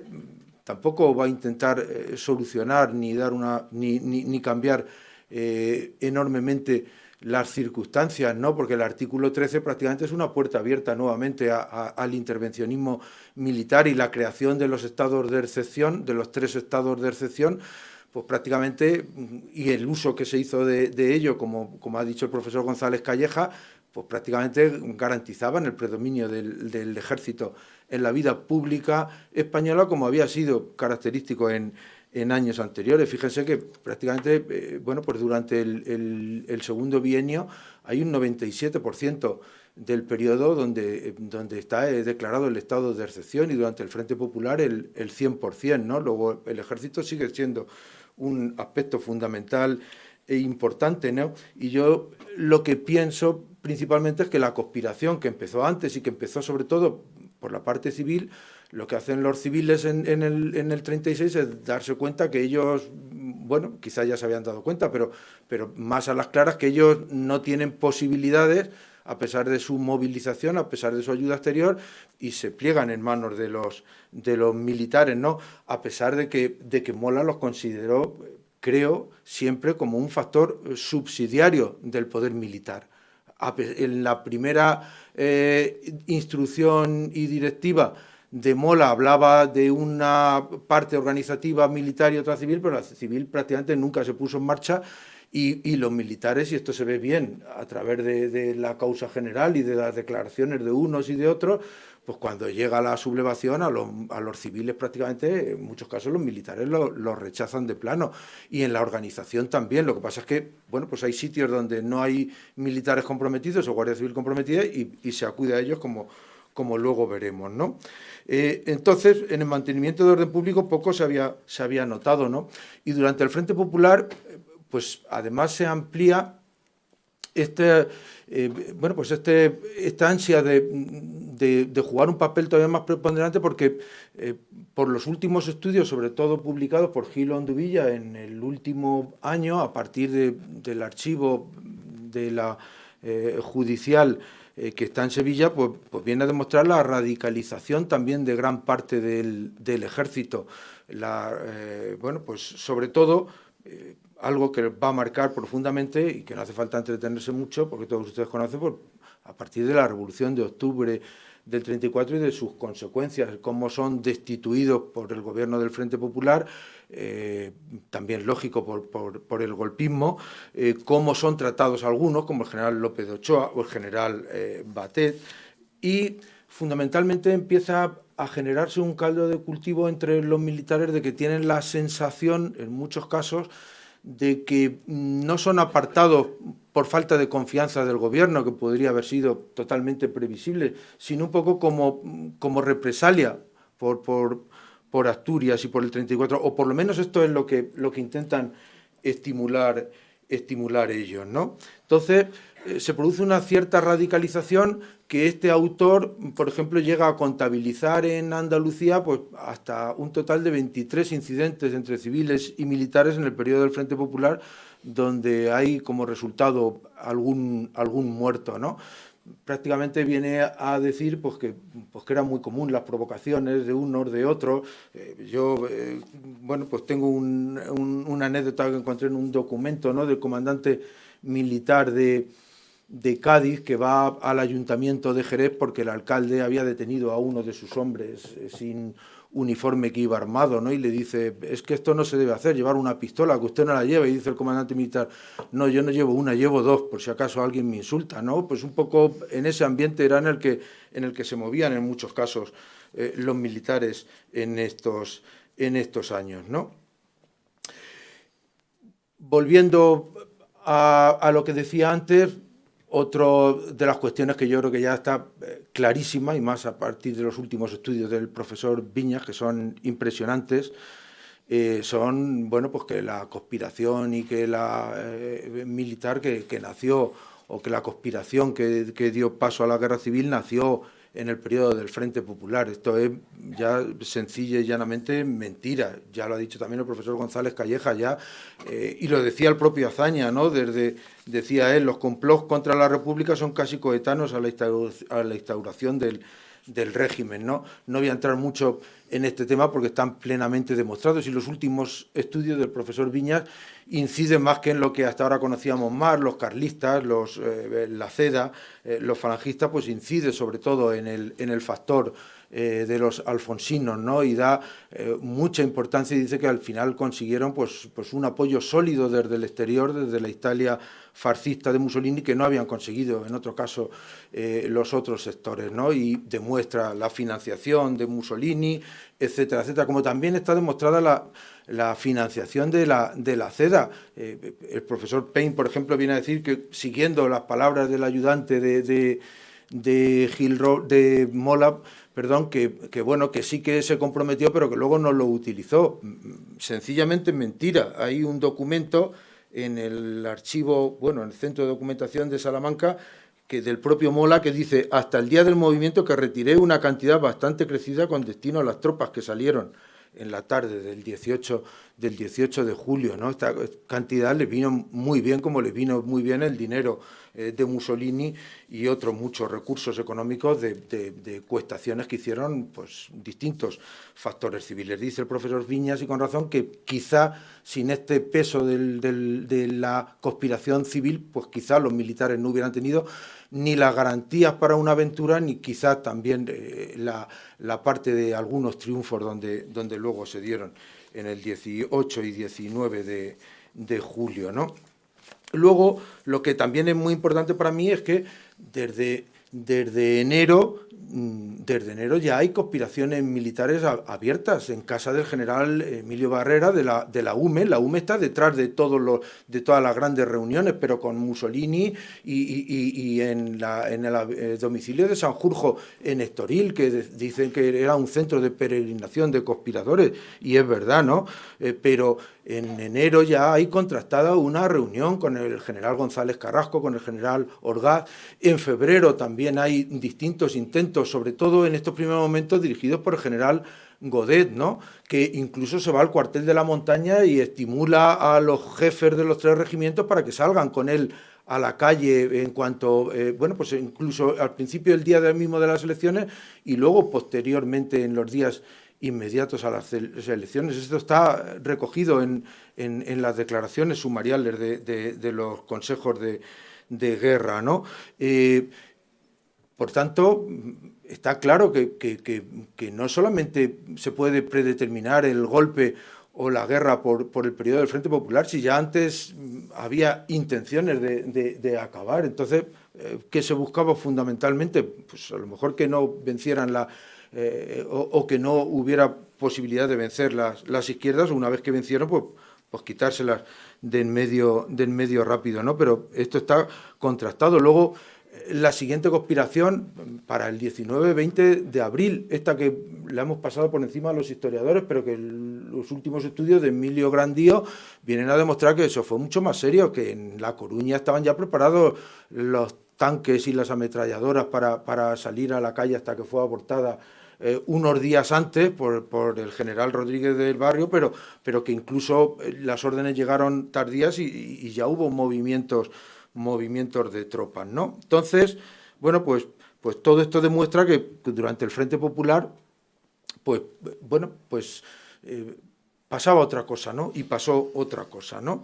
tampoco va a intentar eh, solucionar ni dar una ni, ni cambiar eh, enormemente las circunstancias, ¿no? porque el artículo 13 prácticamente es una puerta abierta nuevamente al intervencionismo militar y la creación de los estados de excepción, de los tres estados de excepción, pues prácticamente, y el uso que se hizo de, ello, como, como ha dicho el profesor González Calleja, pues prácticamente garantizaban el predominio del, ejército en la vida pública española, como había sido característico en, en años anteriores. Fíjense que prácticamente, eh, bueno, pues durante el, segundo bienio hay un 97% del periodo donde, donde está eh, declarado el estado de excepción y durante el Frente Popular el, el 100%, ¿no? Luego el ejército sigue siendo un aspecto fundamental e importante, ¿no? Y yo lo que pienso principalmente es que la conspiración que empezó antes y que empezó sobre todo por la parte civil, lo que hacen los civiles en, el, en, el, 36 es darse cuenta que ellos, bueno, quizás ya se habían dado cuenta, pero, pero más a las claras que ellos no tienen posibilidades a pesar de su movilización, a pesar de su ayuda exterior, y se pliegan en manos de los, militares, ¿no? A pesar de que, Mola los consideró, creo, siempre como un factor subsidiario del poder militar. En la primera eh, instrucción y directiva de Mola hablaba de una parte organizativa militar y otra civil, pero la civil prácticamente nunca se puso en marcha y, los militares, y esto se ve bien a través de, la causa general y de las declaraciones de unos y de otros, pues cuando llega la sublevación a los, civiles prácticamente, en muchos casos los militares los rechazan de plano. Y en la organización también, lo que pasa es que, bueno, pues hay sitios donde no hay militares comprometidos o guardia civil comprometida y, y se acude a ellos como, como luego veremos, ¿no? Eh, entonces, en el mantenimiento de orden público poco se había, se había notado, ¿no? Y durante el Frente Popular, pues además se amplía este, eh, bueno, pues este, esta ansia de, jugar un papel todavía más preponderante porque eh, por los últimos estudios, sobre todo publicados por Gilo Anduvilla en el último año, a partir del archivo de la judicial eh, que está en Sevilla, pues, pues, viene a demostrar la radicalización también de gran parte del, ejército. La, bueno, pues sobre todo, algo que va a marcar profundamente y que no hace falta entretenerse mucho, porque todos ustedes conocen, pues, a partir de la Revolución de Octubre del 34 y de sus consecuencias, cómo son destituidos por el gobierno del Frente Popular, eh, también lógico por, el golpismo, eh, cómo son tratados algunos, como el general López de Ochoa o el general eh, Batet, y fundamentalmente empieza a generarse un caldo de cultivo entre los militares de que tienen la sensación, en muchos casos, de que no son apartados por falta de confianza del gobierno, que podría haber sido totalmente previsible, sino un poco como, como represalia por, por, por, Asturias y por el 34, o por lo menos esto es lo que, lo que intentan estimular, estimular ellos. ¿no? Entonces, se produce una cierta radicalización que este autor, por ejemplo, llega a contabilizar en Andalucía pues, hasta un total de 23 incidentes entre civiles y militares en el periodo del Frente Popular, donde hay como resultado algún, algún muerto. ¿no? prácticamente viene a decir pues que, pues que era muy común las provocaciones de unos, de otros. Eh, yo, eh, bueno, pues tengo un, una anécdota que encontré en un documento ¿no? del comandante militar de, de Cádiz que va al ayuntamiento de Jerez porque el alcalde había detenido a uno de sus hombres eh, sin uniforme que iba armado, ¿no? Y le dice, es que esto no se debe hacer, llevar una pistola, que usted no la lleva. Y dice el comandante militar, no, yo no llevo una, llevo dos, por si acaso alguien me insulta, ¿no? Pues un poco en ese ambiente era en el que, en el que se movían en muchos casos eh, los militares en estos, en estos años, ¿no? Volviendo a, a lo que decía antes, otra de las cuestiones que yo creo que ya está eh, clarísima, y más a partir de los últimos estudios del profesor Viñas, que son impresionantes, eh, son, bueno, pues que la conspiración y que la eh, militar que, nació, o que la conspiración que, que dio paso a la guerra civil nació en el periodo del Frente Popular. Esto es ya sencilla y llanamente mentira. Ya lo ha dicho también el profesor González Calleja, ya, eh, y lo decía el propio Azaña, ¿no? Desde, decía él, los complots contra la República son casi coetanos a la, a la instauración del, del régimen. ¿no? no voy a entrar mucho en este tema porque están plenamente demostrados y los últimos estudios del profesor Viñas inciden más que en lo que hasta ahora conocíamos más, los carlistas, los, eh, la CEDA, eh, los falangistas, pues incide sobre todo en el, en el factor eh, de los alfonsinos, ¿no? Y da eh, mucha importancia y dice que al final consiguieron pues, pues un apoyo sólido desde el exterior, desde la Italia fascista de Mussolini, que no habían conseguido en otro caso eh, los otros sectores, ¿no? Y demuestra la financiación de Mussolini, etcétera, etcétera, como también está demostrada la, la financiación de la, de la CEDA. el profesor Payne, por ejemplo, viene a decir que, siguiendo las palabras del ayudante de, de, de, de Mola, perdón, que, bueno, que sí que se comprometió, pero que luego no lo utilizó. Sencillamente mentira. Hay un documento en el archivo, bueno, en el Centro de Documentación de Salamanca, que del propio Mola, que dice, hasta el día del movimiento que retiré una cantidad bastante crecida con destino a las tropas que salieron en la tarde del 18, del 18 de julio. ¿no? Esta cantidad le vino muy bien, como le vino muy bien el dinero eh, de Mussolini y otros muchos recursos económicos de, de, cuestaciones que hicieron pues, distintos factores civiles. Dice el profesor Viñas, y con razón, que quizá sin este peso de la conspiración civil, pues quizá los militares no hubieran tenido ni las garantías para una aventura, ni quizás también eh, la, la, parte de algunos triunfos donde, donde luego se dieron en el 18 y 19 de, de julio. ¿no? Luego, lo que también es muy importante para mí es que desde, desde enero desde enero ya hay conspiraciones militares abiertas en casa del general Emilio Barrera de la, de la UME. La UME está detrás de, todos los, de todas las grandes reuniones, pero con Mussolini y, en, la, en, el eh, domicilio de Sanjurjo, en Estoril, que dicen que era un centro de peregrinación de conspiradores, y es verdad, ¿no? Eh, pero en enero ya hay contrastada una reunión con el general González Carrasco, con el general Orgaz. En febrero también hay distintos intentos, sobre todo en estos primeros momentos dirigidos por el general Godet, ¿no? que incluso se va al cuartel de la montaña y estimula a los jefes de los tres regimientos para que salgan con él a la calle en cuanto, eh, bueno, pues incluso al principio del día mismo de las elecciones y luego posteriormente en los días inmediatos a las elecciones. Esto está recogido en, las declaraciones sumariales de, los consejos de, de guerra. ¿no? Eh, por tanto, está claro que, no solamente se puede predeterminar el golpe o la guerra por, el periodo del Frente Popular, si ya antes había intenciones de, de acabar. Entonces, eh, ¿qué se buscaba fundamentalmente? Pues a lo mejor que no vencieran la, eh, o, que no hubiera posibilidad de vencer las, las izquierdas, una vez que vencieron, pues, pues quitárselas de en medio, del medio rápido, ¿no? Pero esto está contrastado. Luego, la siguiente conspiración para el 19-20 de abril, esta que la hemos pasado por encima a los historiadores, pero que los últimos estudios de Emilio Grandío vienen a demostrar que eso fue mucho más serio, que en La Coruña estaban ya preparados los tanques y las ametralladoras para, para salir a la calle hasta que fue abortada eh, unos días antes por, por, el general Rodríguez del Barrio, pero, pero que incluso eh, las órdenes llegaron tardías y, y ya hubo movimientos movimientos de tropas, ¿no? Entonces, bueno, pues, pues todo esto demuestra que durante el Frente Popular, pues, bueno, pues eh, pasaba otra cosa, ¿no? Y pasó otra cosa, ¿no?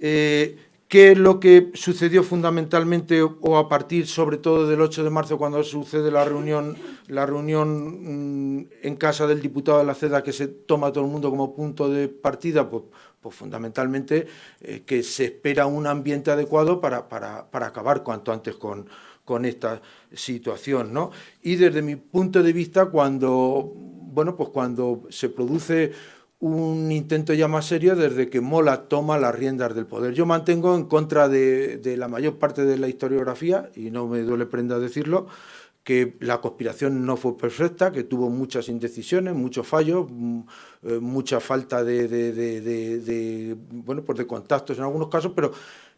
Eh, ¿Qué es lo que sucedió fundamentalmente o a partir sobre todo del 8 de marzo cuando sucede la reunión, la reunión mm, en casa del diputado de la CEDA que se toma todo el mundo como punto de partida? Pues, pues fundamentalmente eh, que se espera un ambiente adecuado para, para, para acabar cuanto antes con, con esta situación. ¿no? Y desde mi punto de vista, cuando, bueno, pues cuando se produce un intento ya más serio desde que Mola toma las riendas del poder. Yo mantengo en contra de, la mayor parte de la historiografía, y no me duele prenda decirlo, que la conspiración no fue perfecta, que tuvo muchas indecisiones, muchos fallos, mm, eh, mucha falta de, de, bueno, pues de contactos en algunos casos, pero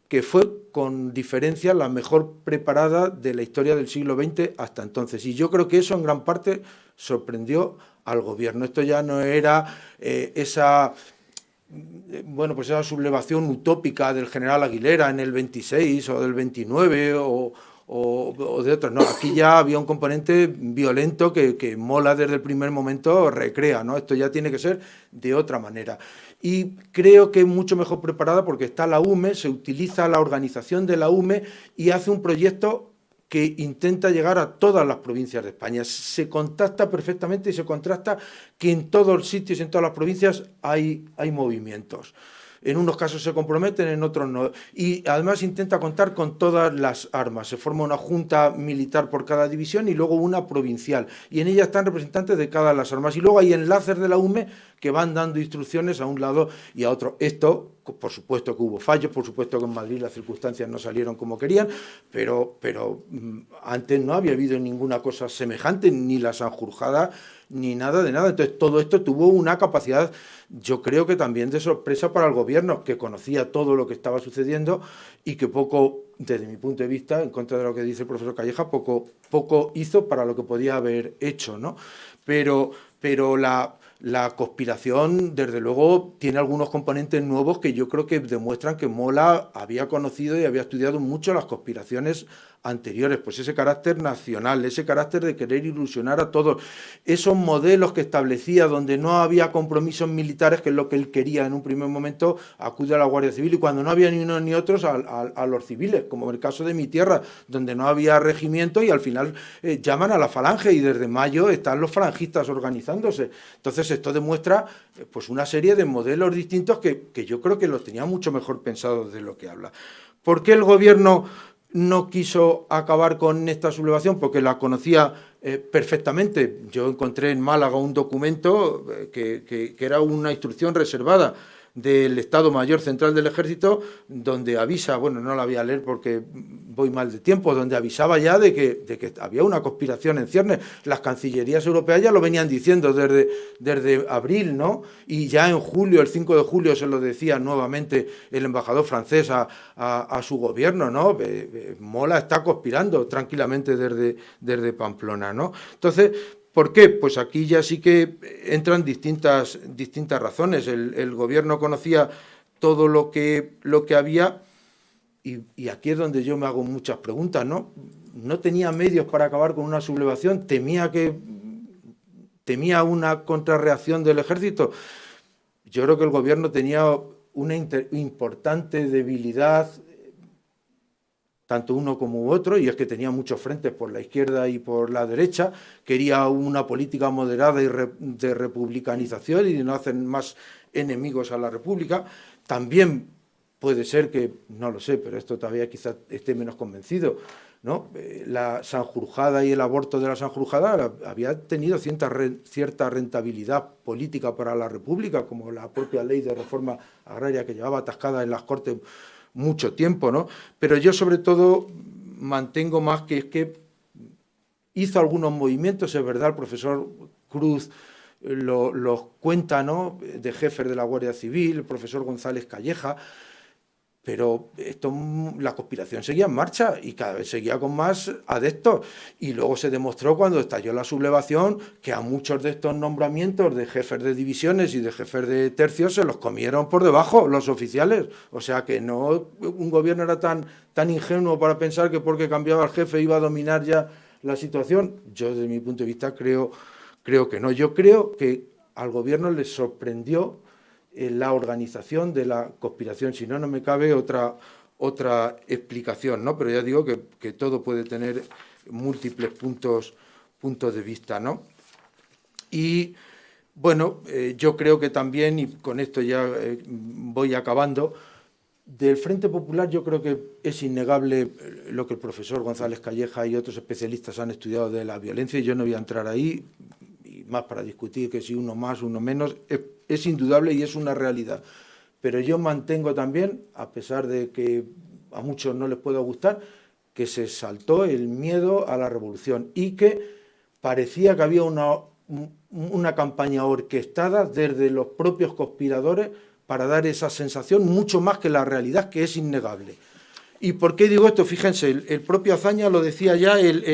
que fue con diferencia la mejor preparada de la historia del siglo XX hasta entonces. Y yo creo que eso en gran parte sorprendió al gobierno. Esto ya no era eh, esa bueno, pues esa sublevación utópica del general Aguilera en el 26 o del 29 o, de otros. No, aquí ya había un componente violento que, que, Mola desde el primer momento recrea, ¿no? Esto ya tiene que ser de otra manera. Y creo que es mucho mejor preparada porque está la UME, se utiliza la organización de la UME y hace un proyecto que intenta llegar a todas las provincias de España. Se contacta perfectamente y se contrasta que en todos los sitios, en todas las provincias hay, hay movimientos. En unos casos se comprometen, en otros no. Y además intenta contar con todas las armas. Se forma una junta militar por cada división y luego una provincial. Y en ella están representantes de cada las armas. Y luego hay enlaces de la UME que van dando instrucciones a un lado y a otro. Esto por supuesto que hubo fallos, por supuesto que en Madrid las circunstancias no salieron como querían, pero, pero mm, antes no había habido ninguna cosa semejante, ni la Sanjurjada, ni nada de nada. Entonces todo esto tuvo una capacidad, yo creo que también de sorpresa para el gobierno, que conocía todo lo que estaba sucediendo y que poco, desde mi punto de vista, en contra de lo que dice el profesor Calleja, poco, poco hizo para lo que podía haber hecho, ¿no? Pero, pero la la conspiración, desde luego, tiene algunos componentes nuevos que yo creo que demuestran que Mola había conocido y había estudiado mucho las conspiraciones anteriores, pues ese carácter nacional, ese carácter de querer ilusionar a todos, esos modelos que establecía donde no había compromisos militares, que es lo que él quería en un primer momento, acude a la Guardia Civil y cuando no había ni unos ni otros a, los civiles, como en el caso de mi tierra, donde no había regimiento y al final eh, llaman a la falange y desde mayo están los falangistas organizándose. Entonces esto demuestra eh, pues una serie de modelos distintos que, que yo creo que los tenía mucho mejor pensados de lo que habla. ¿Por qué el gobierno no quiso acabar con esta sublevación porque la conocía eh, perfectamente. Yo encontré en Málaga un documento eh, que, era una instrucción reservada del Estado Mayor Central del Ejército, donde avisa, bueno, no la voy a leer porque voy mal de tiempo, donde avisaba ya de que, había una conspiración en ciernes. Las cancillerías europeas ya lo venían diciendo desde, abril, ¿no? Y ya en julio, el 5 de julio, se lo decía nuevamente el embajador francés a, a, su gobierno, ¿no? Mola está conspirando tranquilamente desde, desde Pamplona, ¿no? Entonces, ¿Por qué? Pues aquí ya sí que entran distintas, distintas razones. El, gobierno conocía todo lo que, lo que había y, aquí es donde yo me hago muchas preguntas, ¿no? No tenía medios para acabar con una sublevación, temía que temía una contrarreacción del ejército. Yo creo que el gobierno tenía una importante debilidad tanto uno como otro, y es que tenía muchos frentes por la izquierda y por la derecha, quería una política moderada y de republicanización y de no hacer más enemigos a la República. También puede ser que, no lo sé, pero esto todavía quizás esté menos convencido, ¿no? Eh, la Sanjurjada y el aborto de la Sanjurjada había tenido cierta, cierta rentabilidad política para la República, como la propia ley de reforma agraria que llevaba atascada en las Cortes mucho tiempo, ¿no? Pero yo sobre todo mantengo más que es que hizo algunos movimientos, es verdad, el profesor Cruz los lo cuenta, ¿no?, de jefe de la Guardia Civil, el profesor González Calleja, pero esto, la conspiración seguía en marcha y cada vez seguía con más adeptos. Y luego se demostró cuando estalló la sublevación que a muchos de estos nombramientos de jefes de divisiones y de jefes de tercios se los comieron por debajo los oficiales. O sea que no un gobierno era tan, tan ingenuo para pensar que porque cambiaba el jefe iba a dominar ya la situación. Yo desde mi punto de vista creo, creo que no. Yo creo que al gobierno le sorprendió la organización de la conspiración, si no, no me cabe otra, otra explicación, ¿no? Pero ya digo que, todo puede tener múltiples puntos, puntos de vista, ¿no? Y, bueno, eh, yo creo que también, y con esto ya eh, voy acabando, del Frente Popular yo creo que es innegable lo que el profesor González Calleja y otros especialistas han estudiado de la violencia, y yo no voy a entrar ahí, más para discutir que si uno más, uno menos, es indudable y es una realidad. Pero yo mantengo también, a pesar de que a muchos no les pueda gustar, que se saltó el miedo a la revolución y que parecía que había una, una campaña orquestada desde los propios conspiradores para dar esa sensación mucho más que la realidad, que es innegable. ¿Y por qué digo esto? Fíjense, el, propio Azaña lo decía ya el,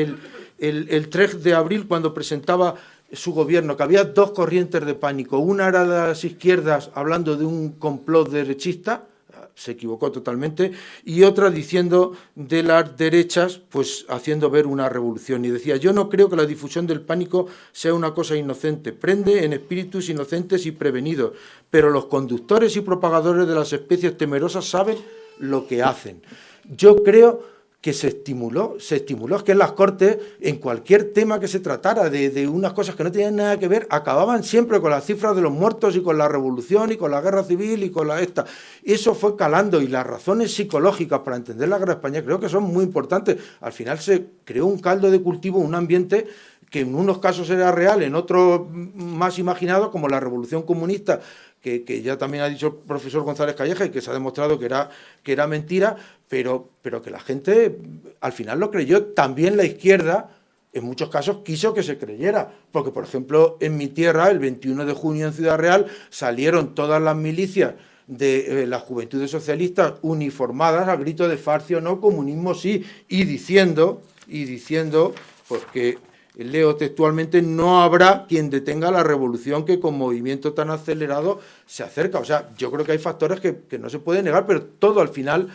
el, el 3 de abril cuando presentaba su gobierno, que había dos corrientes de pánico. Una era de las izquierdas hablando de un complot derechista, se equivocó totalmente, y otra diciendo de las derechas, pues haciendo ver una revolución. Y decía, yo no creo que la difusión del pánico sea una cosa inocente, prende en espíritus inocentes y prevenidos, pero los conductores y propagadores de las especies temerosas saben lo que hacen. Yo creo que se estimuló, se estimuló es que en las Cortes, en cualquier tema que se tratara de, unas cosas que no tenían nada que ver, acababan siempre con las cifras de los muertos y con la revolución y con la guerra civil y con la esta. Eso fue calando y las razones psicológicas para entender la guerra española creo que son muy importantes. Al final se creó un caldo de cultivo, un ambiente que en unos casos era real, en otros más imaginado, como la revolución comunista, que, ya también ha dicho el profesor González Calleja y que se ha demostrado que era, que era mentira, pero, pero que la gente al final lo creyó. También la izquierda, en muchos casos, quiso que se creyera. Porque, por ejemplo, en mi tierra, el 21 de junio en Ciudad Real, salieron todas las milicias de eh, las juventudes socialistas uniformadas al grito de farcio no, comunismo sí, y diciendo, y diciendo, porque leo textualmente, no habrá quien detenga la revolución que con movimiento tan acelerado se acerca. O sea, yo creo que hay factores que, no se pueden negar, pero todo al final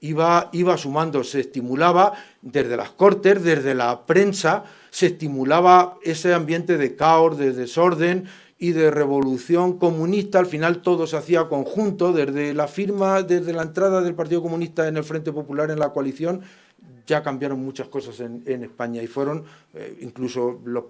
iba, iba sumando, se estimulaba desde las cortes, desde la prensa, se estimulaba ese ambiente de caos, de desorden y de revolución comunista, al final todo se hacía conjunto, desde la firma, desde la entrada del Partido Comunista en el Frente Popular en la coalición, ya cambiaron muchas cosas en, España y fueron eh, incluso los,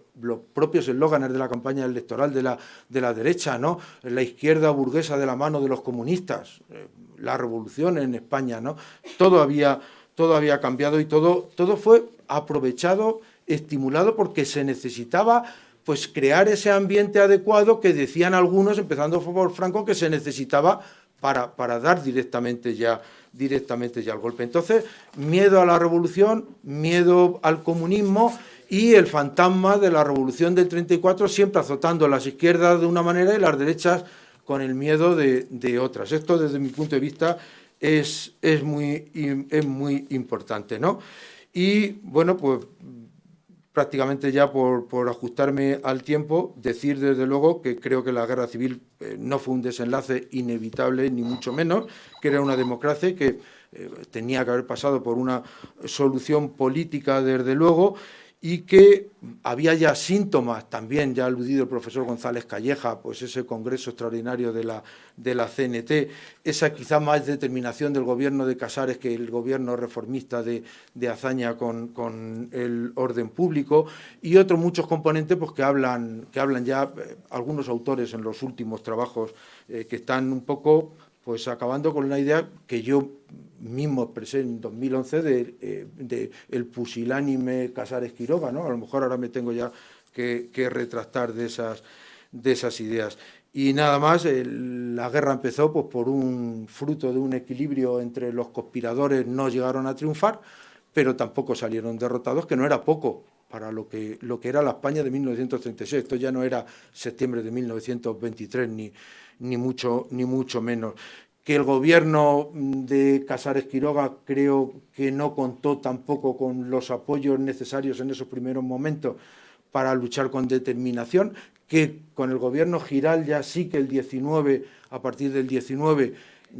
propios eslóganes de la campaña electoral de la, de la derecha, ¿no? la izquierda burguesa de la mano de los comunistas, eh, la revolución en España, ¿no? todo, había, todo había cambiado y todo, todo fue aprovechado, estimulado porque se necesitaba pues crear ese ambiente adecuado que decían algunos, empezando por Franco, que se necesitaba para, para dar directamente ya directamente ya el golpe. Entonces, miedo a la revolución, miedo al comunismo y el fantasma de la revolución del 34 siempre azotando las izquierdas de una manera y las derechas con el miedo de, otras. Esto, desde mi punto de vista, es, es, muy, es muy importante. ¿no? Y, bueno, pues prácticamente ya por, ajustarme al tiempo, decir desde luego que creo que la guerra civil eh, no fue un desenlace inevitable, ni mucho menos, que era una democracia que eh, tenía que haber pasado por una solución política desde luego y que había ya síntomas, también ya ha aludido el profesor González Calleja, pues ese congreso extraordinario de la, de la CNT, esa quizá más determinación del gobierno de Casares que el gobierno reformista de, de Azaña con, con, el orden público, y otros muchos componentes pues, que, hablan, que hablan ya eh, algunos autores en los últimos trabajos eh, que están un poco pues acabando con una idea que yo mismo expresé en 2011 de, eh, de el pusilánime Casares Quiroga, ¿no? A lo mejor ahora me tengo ya que, retractar de esas, de esas ideas. Y nada más, la guerra empezó pues, por un fruto de un equilibrio entre los conspiradores, no llegaron a triunfar, pero tampoco salieron derrotados, que no era poco para lo que, lo que era la España de 1936. Esto ya no era septiembre de 1923, ni, ni, mucho, ni mucho menos. Que el gobierno de Casares Quiroga creo que no contó tampoco con los apoyos necesarios en esos primeros momentos para luchar con determinación, que con el gobierno Giral ya sí que el 19, a partir del 19,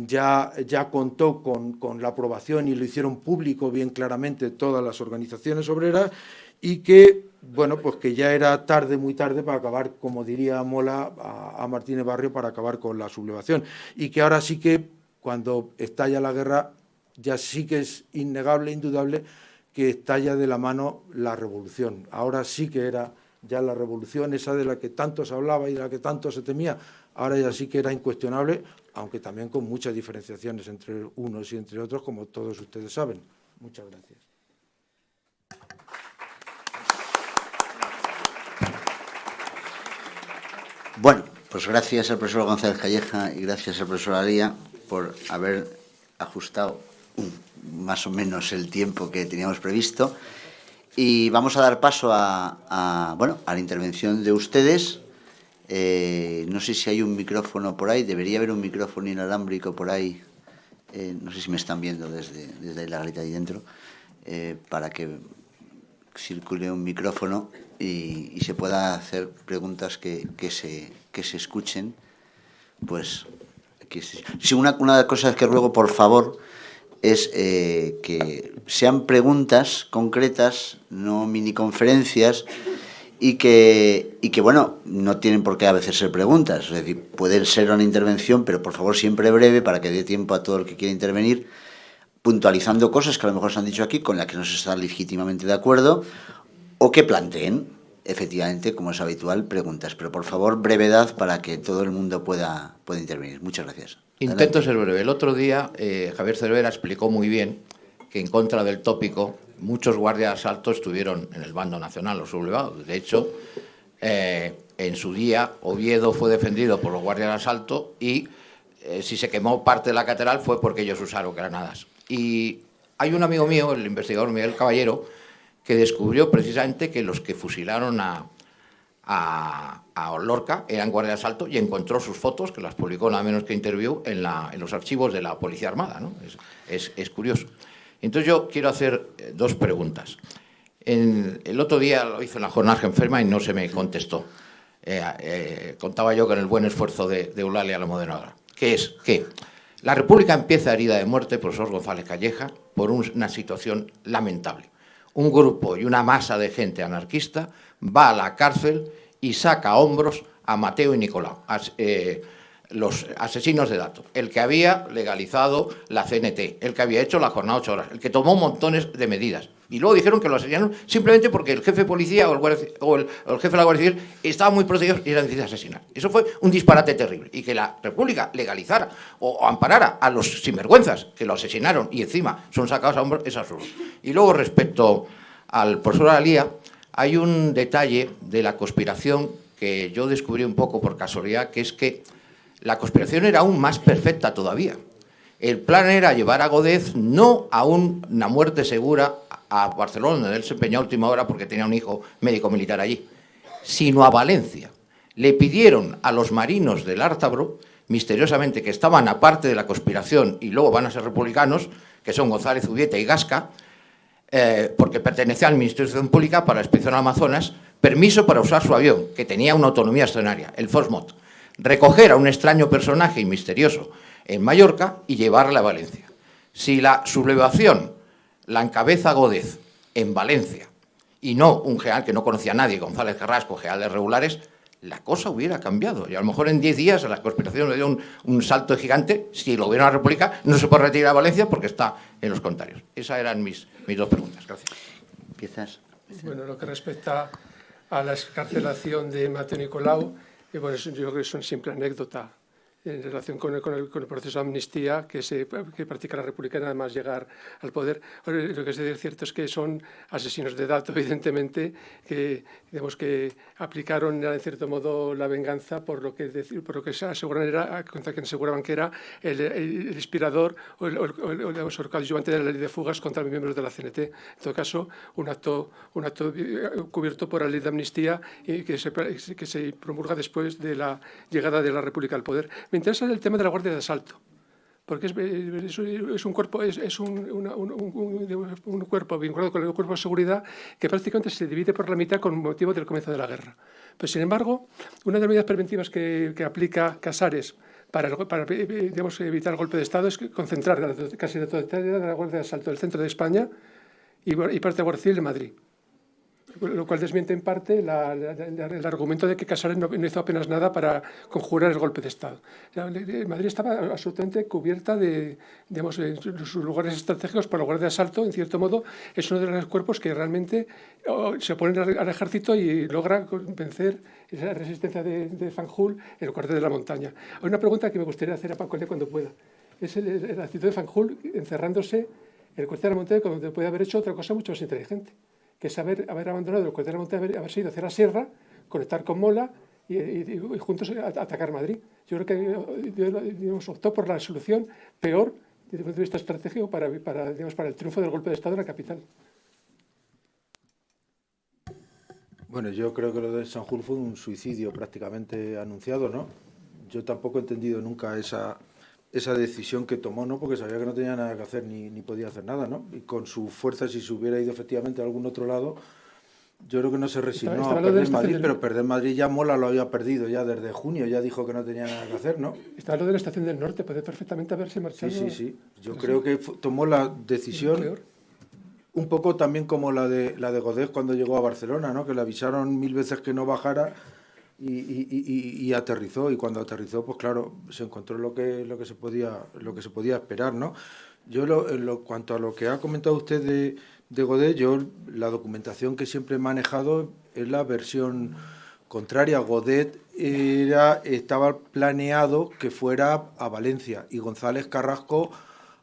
ya, ya contó con, con, la aprobación y lo hicieron público bien claramente todas las organizaciones obreras y que, bueno, pues que ya era tarde, muy tarde para acabar, como diría Mola a, Martínez Barrio, para acabar con la sublevación. Y que ahora sí que, cuando estalla la guerra, ya sí que es innegable, indudable, que estalla de la mano la revolución. Ahora sí que era ya la revolución, esa de la que tanto se hablaba y de la que tanto se temía, ahora ya sí que era incuestionable, aunque también con muchas diferenciaciones entre unos y entre otros, como todos ustedes saben. Muchas gracias. Bueno, pues gracias al profesor González Calleja y gracias al profesor Alía por haber ajustado más o menos el tiempo que teníamos previsto. Y vamos a dar paso a, bueno, a la intervención de ustedes. Eh, no sé si hay un micrófono por ahí, debería haber un micrófono inalámbrico por ahí. Eh, no sé si me están viendo desde, desde la garita ahí dentro, eh, para que circule un micrófono y, se pueda hacer preguntas que, que, se, que se escuchen. Pues, que si una, una de las cosas que ruego, por favor, es eh, que sean preguntas concretas, no mini conferencias, y que, y que, bueno, no tienen por qué a veces ser preguntas, es decir, pueden ser una intervención, pero por favor siempre breve para que dé tiempo a todo el que quiera intervenir, puntualizando cosas que a lo mejor se han dicho aquí, con las que no se está legítimamente de acuerdo, o que planteen, efectivamente, como es habitual, preguntas. Pero por favor, brevedad para que todo el mundo pueda, pueda intervenir. Muchas gracias. Intento ser breve. El otro día eh, Javier Cervera explicó muy bien que en contra del tópico muchos guardias de asalto estuvieron en el bando nacional, los sublevados. De hecho, eh, en su día Oviedo fue defendido por los guardias de asalto y eh, si se quemó parte de la catedral fue porque ellos usaron granadas. Y hay un amigo mío, el investigador Miguel Caballero, que descubrió precisamente que los que fusilaron a, a, Lorca, eran guardia de asalto, y encontró sus fotos, que las publicó nada menos que Interview, en, los archivos de la Policía Armada. Es, curioso. Entonces yo quiero hacer eh, dos preguntas. el otro día lo hizo en la jornada enferma y no se me contestó. Eh, eh, contaba yo con el buen esfuerzo de, de Eulalia, la moderadora, que es que la República empieza herida de muerte, profesor González Calleja, por una situación lamentable. Un grupo y una masa de gente anarquista va a la cárcel y saca a hombros a Mateo y Nicolau, eh, los asesinos de datos, el que había legalizado la CNT, el que había hecho la jornada ocho horas, el que tomó montones de medidas. Y luego dijeron que lo asesinaron simplemente porque el jefe de policía o el, jefe de la Guardia Civil estaba muy protegido y era difícil asesinar. Eso fue un disparate terrible. Y que la República legalizara o, amparara a los sinvergüenzas que lo asesinaron y encima son sacados a hombros es absurdo. Y luego respecto al profesor Alía, hay un detalle de la conspiración que yo descubrí un poco por casualidad, que es que la conspiración era aún más perfecta todavía. El plan era llevar a Godez no a una muerte segura a Barcelona, donde él se empeñó a última hora porque tenía un hijo médico militar allí, sino a Valencia. Le pidieron a los marinos del Ártabro, misteriosamente, que estaban aparte de la conspiración y luego van a ser republicanos, que son González Ubieta y Gasca, eh, porque pertenecía al Ministerio de Pública para la Expedición Amazonas, permiso para usar su avión, que tenía una autonomía escenaria, el Fosmot, recoger a un extraño personaje y misterioso en Mallorca y llevarle a Valencia. Si la sublevación la encabeza Gódez en Valencia y no un general que no conocía a nadie, González Carrasco, generales regulares, la cosa hubiera cambiado. Y a lo mejor en 10 días a la conspiración le dio un, un, salto gigante. Si el gobierno de la República no se puede retirar a Valencia porque está en los contrarios. Esas eran mis, mis dos preguntas. Gracias. ¿Empiezas? Bueno, lo que respecta a la escarcelación de Mateo Nicolau, y bueno, yo creo que es una simple anécdota. En relación con el, con el, con el proceso de amnistía que, se, que practica la República nada más llegar al poder. Lo que es cierto es que son asesinos de datos, evidentemente, que, digamos, que aplicaron en cierto modo la venganza por lo que, por lo que se aseguran era, contra quien aseguraban que era el, el inspirador o el, coadyuvante de la ley de fugas contra miembros de la CNT. En todo caso, un acto, un acto cubierto por la ley de amnistía y que se, que se promulga después de la llegada de la República al poder. Me interesa el tema de la Guardia de Asalto, porque es, un cuerpo es, un, cuerpo vinculado con el cuerpo de seguridad que prácticamente se divide por la mitad con motivo del comienzo de la guerra. Pero, sin embargo, una de las medidas preventivas que, aplica Casares para, para digamos, evitar el golpe de Estado es concentrar casi la totalidad de la Guardia de Asalto del centro de España y, parte de Guardia Civil en Madrid lo cual desmiente en parte la, la, la, el argumento de que Casares no, no, hizo apenas nada para conjurar el golpe de Estado. Madrid estaba absolutamente cubierta de, digamos, sus lugares estratégicos por Guardia de Asalto, en cierto modo, es uno de los cuerpos que realmente se oponen al ejército y logra vencer esa resistencia de, de Fanjul en el cuartel de la montaña. Hay una pregunta que me gustaría hacer a Paco cuando pueda. Es la actitud de Fanjul encerrándose en el cuartel de la montaña cuando puede haber hecho otra cosa mucho más inteligente que es haber, haber abandonado el cuartel de monte, haber, haber ido hacia la sierra, conectar con Mola y, y, juntos atacar Madrid. Yo creo que digamos, optó por la solución peor desde el punto de vista estratégico para, para, digamos, para el triunfo del golpe de Estado en la capital. Bueno, yo creo que lo de Sanjur fue un suicidio prácticamente anunciado, ¿no? Yo tampoco he entendido nunca esa, esa decisión que tomó, ¿no? porque sabía que no tenía nada que hacer ni, ni podía hacer nada, ¿no? y con su fuerza, si se hubiera ido efectivamente a algún otro lado, yo creo que no se resignó a perder Madrid, del... pero perder Madrid ya Mola lo había perdido ya desde junio, ya dijo que no tenía nada que hacer, ¿no? Estaba lo de la estación del norte, puede perfectamente haberse marchado. Sí, sí, sí. Yo creo que tomó la decisión un poco también como la de la de Godés cuando llegó a Barcelona, ¿no? Que le avisaron mil veces que no bajara y, aterrizó y cuando aterrizó pues claro se encontró lo que lo que se podía lo que se podía esperar no yo lo, en lo cuanto a lo que ha comentado usted de, de Godet yo la documentación que siempre he manejado es la versión contraria. Godet era estaba planeado que fuera a Valencia y González Carrasco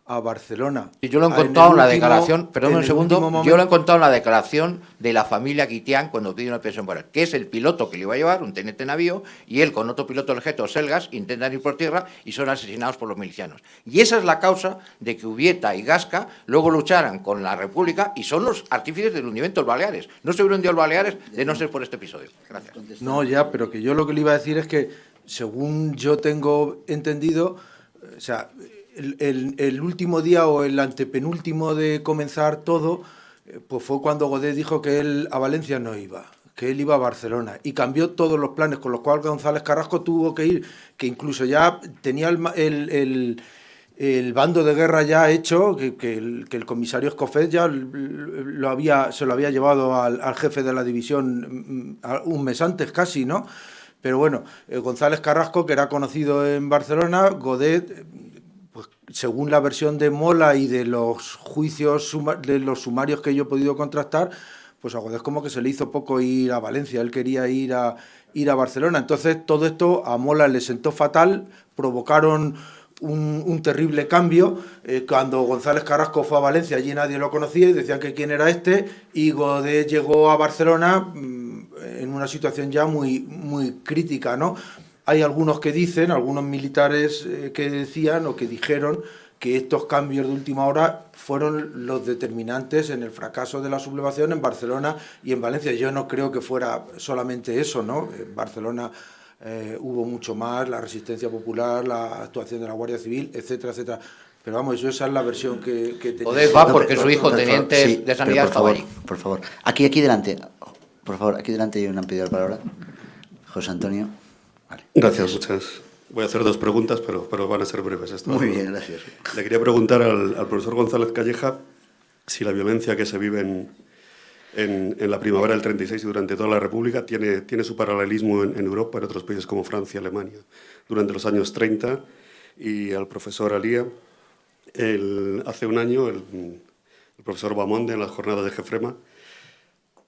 a Barcelona. Y yo lo he encontrado en, en la último, declaración, perdón un segundo, momento, yo lo he encontrado en la declaración de la familia Quitián cuando pide una pensión por él, que es el piloto que le iba a llevar, un teniente navío, y él con otro piloto del jeto, Selgas, intentan ir por tierra y son asesinados por los milicianos. Y esa es la causa de que Ubieta y Gasca luego lucharan con la República y son los artífices del hundimiento de Baleares. No se hubiera hundido el Baleares de no ser por este episodio. Gracias. No, ya, pero que yo lo que le iba a decir es que, según yo tengo entendido, o sea, el, último día o el antepenúltimo de comenzar todo, eh, pues fue cuando Godet dijo que él a Valencia no iba, que él iba a Barcelona y cambió todos los planes, con los cuales González Carrasco tuvo que ir, que incluso ya tenía el, el, el bando de guerra ya hecho, que, el, que el, comisario Escofet ya lo había, se lo había llevado al, al, jefe de la división mm, un mes antes casi, ¿no? Pero bueno, eh, González Carrasco, que era conocido en Barcelona, Godet según la versión de Mola y de los juicios, de los sumarios que yo he podido contrastar, pues a Godés como que se le hizo poco ir a Valencia, él quería ir a, ir a Barcelona. Entonces todo esto a Mola le sentó fatal, provocaron un, terrible cambio. Eh, cuando González Carrasco fue a Valencia, allí nadie lo conocía y decían que quién era este, y Godés llegó a Barcelona mmm, en una situación ya muy, muy crítica, ¿no? Hay algunos que dicen, algunos militares eh, que decían o que dijeron que estos cambios de última hora fueron los determinantes en el fracaso de la sublevación en Barcelona y en Valencia. Yo no creo que fuera solamente eso, ¿no? En Barcelona eh, hubo mucho más, la resistencia popular, la actuación de la Guardia Civil, etcétera, etcétera. Pero vamos, esa es la versión que, que tenía. Poder va porque no, su hijo teniente sí, de sanidad por favor, por favor, aquí, aquí delante, por favor, aquí delante hay una pedido la palabra. José Antonio. Vale. Gracias, muchas. Voy a hacer dos preguntas, pero, pero van a ser breves. Muy bien, gracias. Le quería preguntar al, al, profesor González Calleja si la violencia que se vive en, en, en, la primavera del 36 y durante toda la República tiene, tiene su paralelismo en, en, Europa, en otros países como Francia, Alemania, durante los años 30. Y al profesor Alía, el, hace un año, el, el profesor Bamonde, en las jornadas de Jefrema,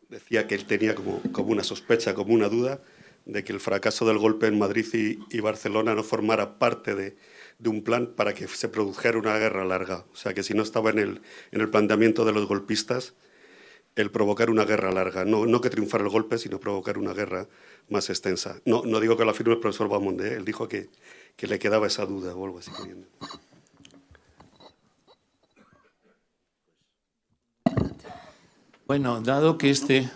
decía que él tenía como, como una sospecha, como una duda de que el fracaso del golpe en Madrid y, Barcelona no formara parte de, un plan para que se produjera una guerra larga. O sea, que si no estaba en el, en el planteamiento de los golpistas el provocar una guerra larga. No, no que triunfara el golpe, sino provocar una guerra más extensa. No, no digo que lo afirme el profesor Bamonde, ¿eh? él dijo que, que, le quedaba esa duda o algo así. Bueno, dado que este...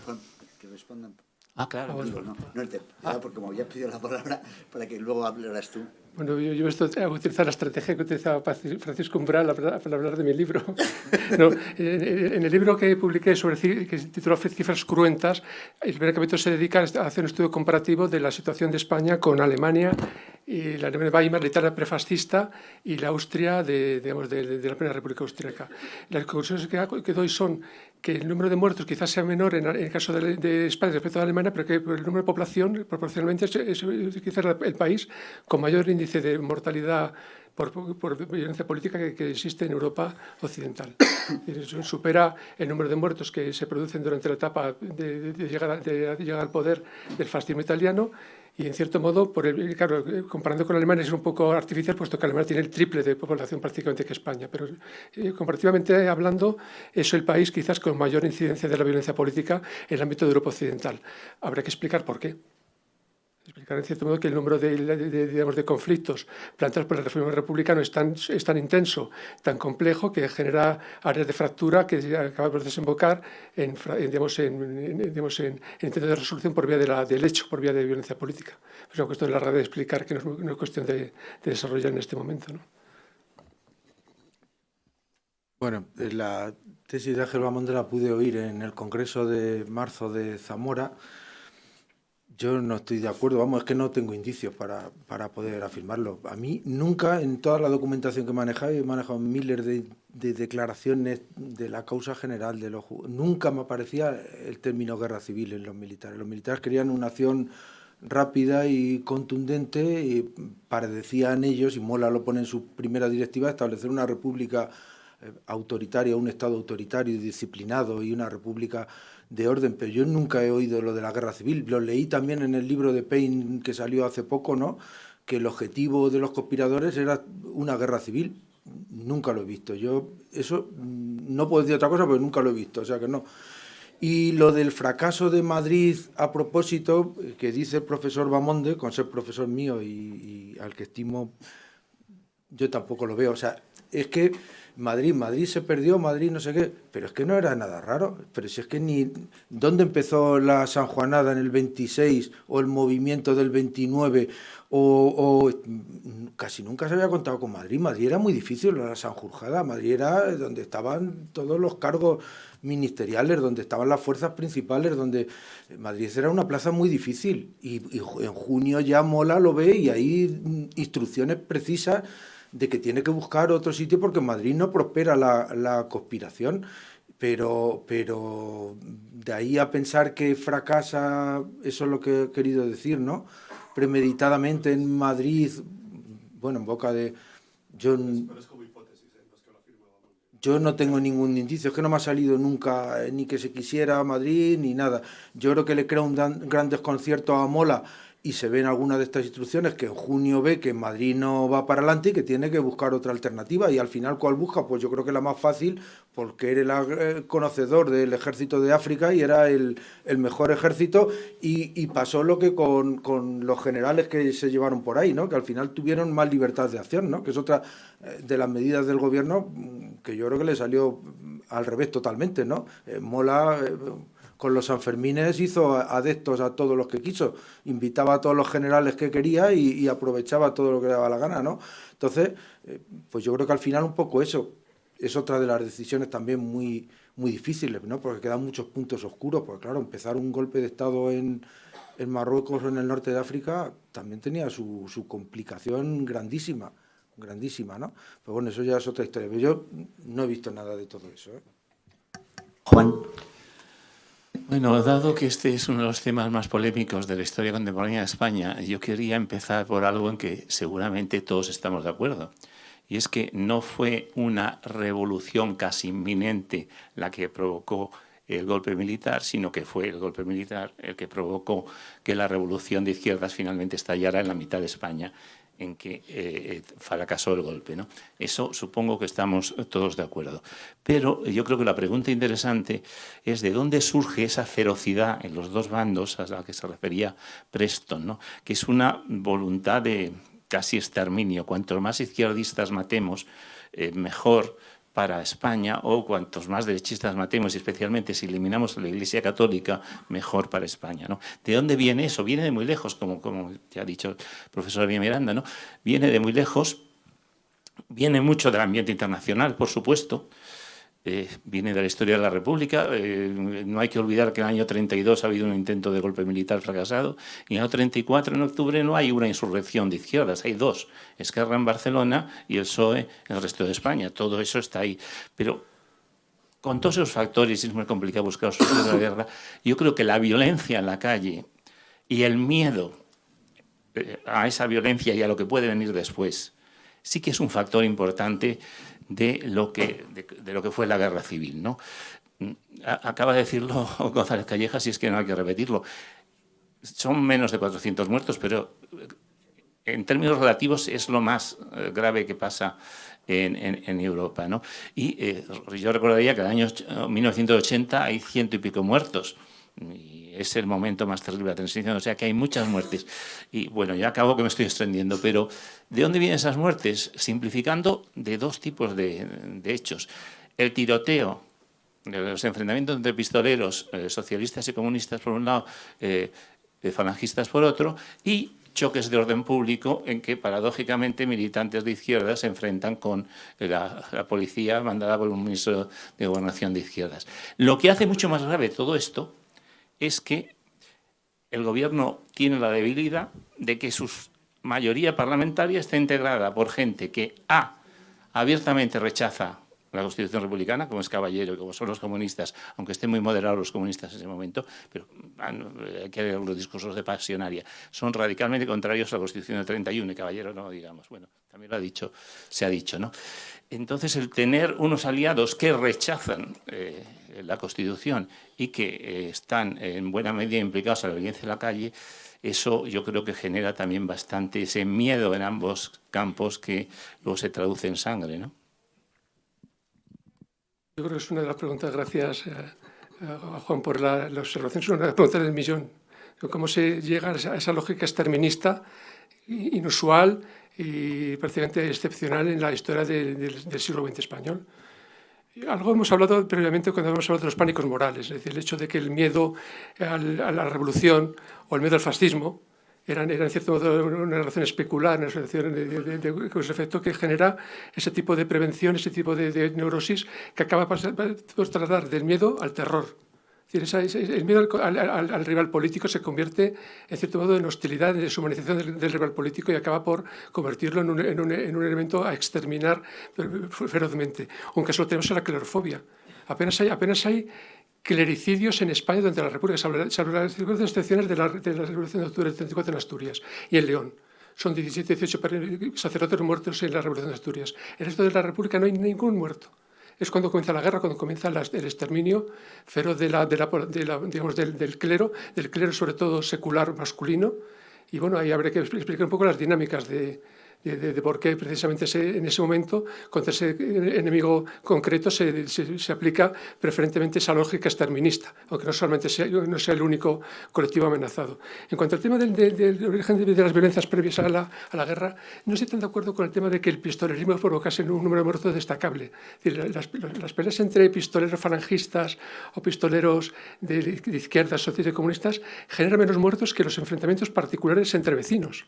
Que respondan. Ah, claro. No, no, no, el tema, ah. porque como había pedido la palabra para que luego hablaras tú. Bueno, yo, yo esto, a utilizar la estrategia que utilizaba Francisco Umbral para, hablar de mi libro. no, en, el libro que publiqué sobre que se tituló Cifras cruentas, el primer capítulo se dedica a hacer un estudio comparativo de la situación de España con Alemania, y la Alemania Weimar, la Italia prefascista y la Austria de, digamos, de, de la Primera República Austríaca. Las conclusiones que, que doy son que el número de muertos quizás sea menor en, el caso de, España respecto a Alemania, pero que el número de población proporcionalmente es, quizás el país con mayor índice de mortalidad por, violencia política que, existe en Europa occidental. supera el número de muertos que se producen durante la etapa de, llegar, de llegar al poder del fascismo italiano y en cierto modo, por el, claro, comparando con Alemania es un poco artificial, puesto que Alemania tiene el triple de población prácticamente que España, pero eh, comparativamente hablando, es el país quizás con mayor incidencia de la violencia política en el ámbito de Europa Occidental. Habrá que explicar por qué explicar en cierto modo que el número de, digamos, de conflictos planteados por el reforma republicano es tan, es tan intenso, tan complejo, que genera áreas de fractura que acaba por desembocar en, digamos, en, digamos, en, intento de resolución por vía de la, del hecho, por vía de violencia política. Es una cuestión larga de explicar que no es cuestión de, desarrollar en este momento. ¿no? Bueno, la tesis de Ángel Bamonde la pude oír en el Congreso de marzo de Zamora, yo no estoy de acuerdo, vamos, es que no tengo indicios para, para poder afirmarlo. A mí nunca, en toda la documentación que he manejado, he manejado miles de, de declaraciones de la causa general, de los, nunca me aparecía el término guerra civil en los militares. Los militares querían una acción rápida y contundente y parecían ellos, y Mola lo pone en su primera directiva, establecer una república eh, autoritaria, un Estado autoritario y disciplinado y una república de orden, pero yo nunca he oído lo de la guerra civil. Lo leí también en el libro de Payne que salió hace poco, ¿no? que el objetivo de los conspiradores era una guerra civil. Nunca lo he visto. Yo eso mm, no puedo decir otra cosa, pero nunca lo he visto, o sea que no. Y lo del fracaso de Madrid a propósito, que dice el profesor Bamonde, con ser profesor mío y, y al que estimo, yo tampoco lo veo. O sea, es que Madrid, Madrid se perdió, Madrid no sé qué, pero es que no era nada raro, pero si es que ni... ¿Dónde empezó la Sanjuanada en el 26 o el movimiento del 29 o, casi nunca se había contado con Madrid. Madrid era muy difícil, la Sanjurjada, Madrid era donde estaban todos los cargos ministeriales, donde estaban las fuerzas principales, donde Madrid era una plaza muy difícil. Y, y en junio ya Mola lo ve y hay instrucciones precisas de que tiene que buscar otro sitio porque en Madrid no prospera la, conspiración. Pero, pero de ahí a pensar que fracasa, eso es lo que he querido decir, ¿no? Premeditadamente en Madrid, bueno, en boca de... Yo, yo no tengo ningún indicio, es que no me ha salido nunca eh, ni que se quisiera a Madrid ni nada. Yo creo que le crea un gran desconcierto a Mola y se ven algunas de estas instrucciones que en junio ve que Madrid no va para adelante y que tiene que buscar otra alternativa y al final ¿cuál busca? Pues yo creo que la más fácil porque era el eh, conocedor del ejército de África y era el, mejor ejército y, pasó lo que con, con, los generales que se llevaron por ahí, ¿no? que al final tuvieron más libertad de acción, ¿no? que es otra eh, de las medidas del gobierno mm, que yo creo que le salió al revés totalmente. ¿no? Eh, mola con los Sanfermines hizo adeptos a todos los que quiso, invitaba a todos los generales que quería y, aprovechaba todo lo que le daba la gana, ¿no? Entonces, eh, pues yo creo que al final un poco eso es otra de las decisiones también muy, muy difíciles, ¿no? Porque quedan muchos puntos oscuros, porque claro, empezar un golpe de Estado en, en Marruecos o en el norte de África también tenía su, su complicación grandísima, grandísima, ¿no? Pero bueno, eso ya es otra historia. Pero yo no he visto nada de todo eso. ¿eh? Juan. Bueno, dado que este es uno de los temas más polémicos de la historia contemporánea de España, yo quería empezar por algo en que seguramente todos estamos de acuerdo. Y es que no fue una revolución casi inminente la que provocó el golpe militar, sino que fue el golpe militar el que provocó que la revolución de izquierdas finalmente estallara en la mitad de España en que eh, fracasó el golpe. ¿no? Eso supongo que estamos todos de acuerdo. Pero yo creo que la pregunta interesante es de dónde surge esa ferocidad en los dos bandos a la que se refería Preston, ¿no? que es una voluntad de casi exterminio. Cuanto más izquierdistas matemos, eh, mejor para España o cuantos más derechistas matemos, especialmente si eliminamos la Iglesia Católica, mejor para España. ¿no? ¿De dónde viene eso? Viene de muy lejos, como, como ya ha dicho el profesor Miranda, ¿no? viene de muy lejos, viene mucho del ambiente internacional, por supuesto, eh, viene de la historia de la República. Eh, no hay que olvidar que en el año 32 ha habido un intento de golpe militar fracasado y en el año 34, en octubre, no hay una insurrección de izquierdas, hay dos, Esquerra en Barcelona y el PSOE en el resto de España. Todo eso está ahí. Pero con todos esos factores, es muy complicado buscar soluciones de la guerra, yo creo que la violencia en la calle y el miedo eh, a esa violencia y a lo que puede venir después, sí que es un factor importante de lo que, de, lo que fue la guerra civil. ¿no? Acaba de decirlo González Calleja, si es que no hay que repetirlo. Son menos de 400 muertos, pero eh, en términos relativos es lo más eh, grave que pasa en, en, Europa. ¿no? Y eh, yo recordaría que en el año 1980 hay ciento y pico muertos. Y es el momento más terrible de la transición, o sea que hay muchas muertes. Y bueno, ya acabo que me estoy extendiendo, pero ¿de dónde vienen esas muertes? Simplificando, de dos tipos de, hechos. El tiroteo, los enfrentamientos entre pistoleros, eh, socialistas y comunistas por un lado, eh, falangistas por otro, y choques de orden público en que, paradójicamente, militantes de izquierdas se enfrentan con la, la, policía mandada por un ministro de Gobernación de izquierdas. Lo que hace mucho más grave todo esto es que el gobierno tiene la debilidad de que su mayoría parlamentaria está integrada por gente que A, abiertamente rechaza la Constitución republicana, como es Caballero y como son los comunistas, aunque estén muy moderados los comunistas en ese momento, pero hay que ver los discursos de pasionaria, son radicalmente contrarios a la Constitución del 31 y Caballero no, digamos, bueno, también lo ha dicho, se ha dicho, ¿no? Entonces, el tener unos aliados que rechazan eh, la Constitución y que eh, están en buena medida implicados en la violencia en la calle, eso yo creo que genera también bastante ese miedo en ambos campos que luego se traduce en sangre. ¿no? Yo creo que es una de las preguntas, gracias eh, Juan por la, observación, es una de las preguntas del millón. ¿Cómo se llega a esa, lógica exterminista, inusual y prácticamente excepcional en la historia del siglo XX español? Algo hemos hablado previamente cuando hemos hablado de los pánicos morales, es decir, el hecho de que el miedo a la revolución o el miedo al fascismo eran, en cierto modo una relación especular, una relación de, de, de, efecto que genera ese tipo de prevención, ese tipo de, neurosis que acaba por trasladar del miedo al terror el miedo al, rival político se convierte, en cierto modo, en hostilidad, en deshumanización del, rival político y acaba por convertirlo en un, elemento a exterminar ferozmente. Aunque solo tenemos la clerofobia. Apenas hay, clericidios en España durante la República, salvo, las circunstancias excepciones de la, de Revolución de Octubre del 34 en Asturias y en León son 17, 18 sacerdotes muertos en la Revolución de Asturias. En el resto de la República no hay ningún muerto es cuando comienza la guerra, cuando comienza el exterminio feroz de la, de la, digamos, del, del, clero, del clero sobre todo secular masculino. Y bueno, ahí habría que explicar un poco las dinámicas de, de, por qué precisamente en ese momento, contra ese enemigo concreto, se, se, aplica preferentemente esa lógica exterminista, aunque no solamente sea, no sea el único colectivo amenazado. En cuanto al tema del, origen de, las violencias previas a la, a la, guerra, no estoy tan de acuerdo con el tema de que el pistolerismo provocase un número de muertos destacable. las, las, peleas entre pistoleros falangistas o pistoleros de, de izquierdas, socialistas y comunistas generan menos muertos que los enfrentamientos particulares entre vecinos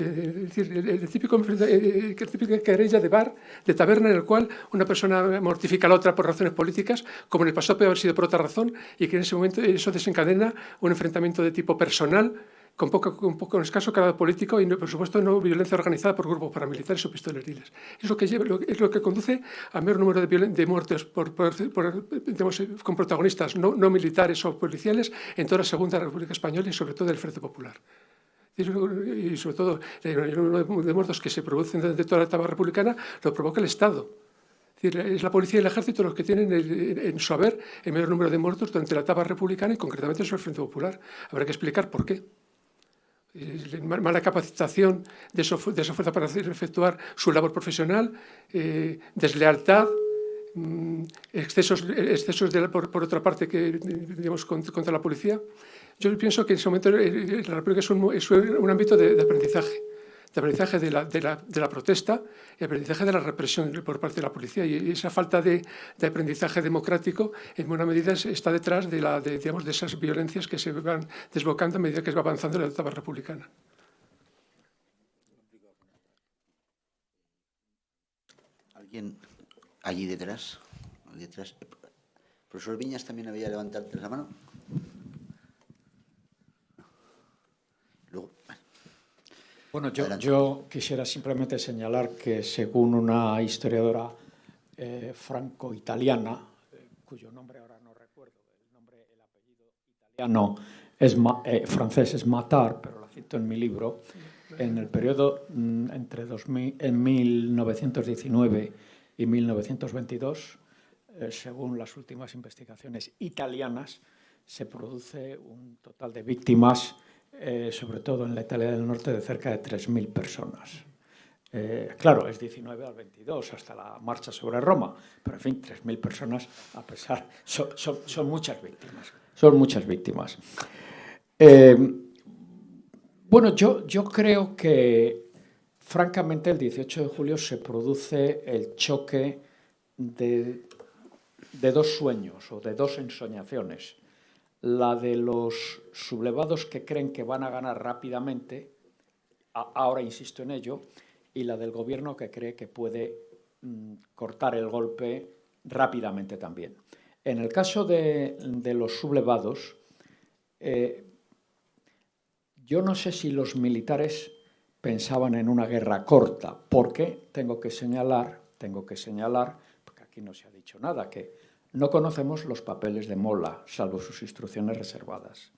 es decir, el, típico, el, típico querella de bar, de taberna, en el cual una persona mortifica a la otra por razones políticas, como en el pasado puede haber sido por otra razón, y que en ese momento eso desencadena un enfrentamiento de tipo personal, con poco, con poco escaso grado político y, por supuesto, no violencia organizada por grupos paramilitares o pistoleriles. Es lo que, lleva, es lo que conduce a mayor número de, de muertes por, por, con protagonistas no, no militares o policiales en toda la Segunda República Española y, sobre todo, el Frente Popular y sobre todo el número de muertos que se producen de toda la etapa republicana lo provoca el Estado. Es la policía y el ejército los que tienen en su haber el mayor número de muertos durante la etapa republicana y concretamente sobre el Frente Popular. Habrá que explicar por qué. Mala capacitación de, esa fuerza para efectuar su labor profesional, eh, deslealtad, mm, excesos, excesos por, otra parte que digamos contra la policía. Yo pienso que en ese momento la República es un, es un ámbito de aprendizaje de aprendizaje de la, protesta y aprendizaje de la represión por parte de la policía. Y esa falta de, aprendizaje democrático, en buena medida, está detrás de, la, de esas violencias que se van desbocando a medida que se va avanzando la etapa republicana. ¿Alguien allí detrás? Allí detrás. ¿Profesor Viñas también había levantado la mano? Bueno, yo, quisiera simplemente señalar que según una historiadora eh, franco-italiana, eh, cuyo nombre ahora no recuerdo, el nombre, el apellido italiano es eh, francés es Matar, pero lo cito en mi libro, en el periodo mm, entre 2000, en 1919 y 1922, según las últimas investigaciones italianas, se produce un total de víctimas eh, sobre todo en la Italia del Norte, de cerca de 3.000 personas. Eh, claro, es 19 al 22, hasta la marcha sobre Roma, pero en fin, 3.000 personas, a pesar, son, muchas víctimas. Son muchas víctimas. Eh, bueno, yo, yo creo que, francamente, el 18 de julio se produce el choque de, de dos sueños o de dos ensoñaciones la de los sublevados que creen que van a ganar rápidamente, ahora insisto en ello, y la del gobierno que cree que puede mm, cortar el golpe rápidamente también. En el caso de, los sublevados, eh, yo no sé si los militares pensaban en una guerra corta, porque tengo que señalar, tengo que señalar, porque aquí no se ha dicho nada, que no conocemos los papeles de Mola, salvo sus instrucciones reservadas.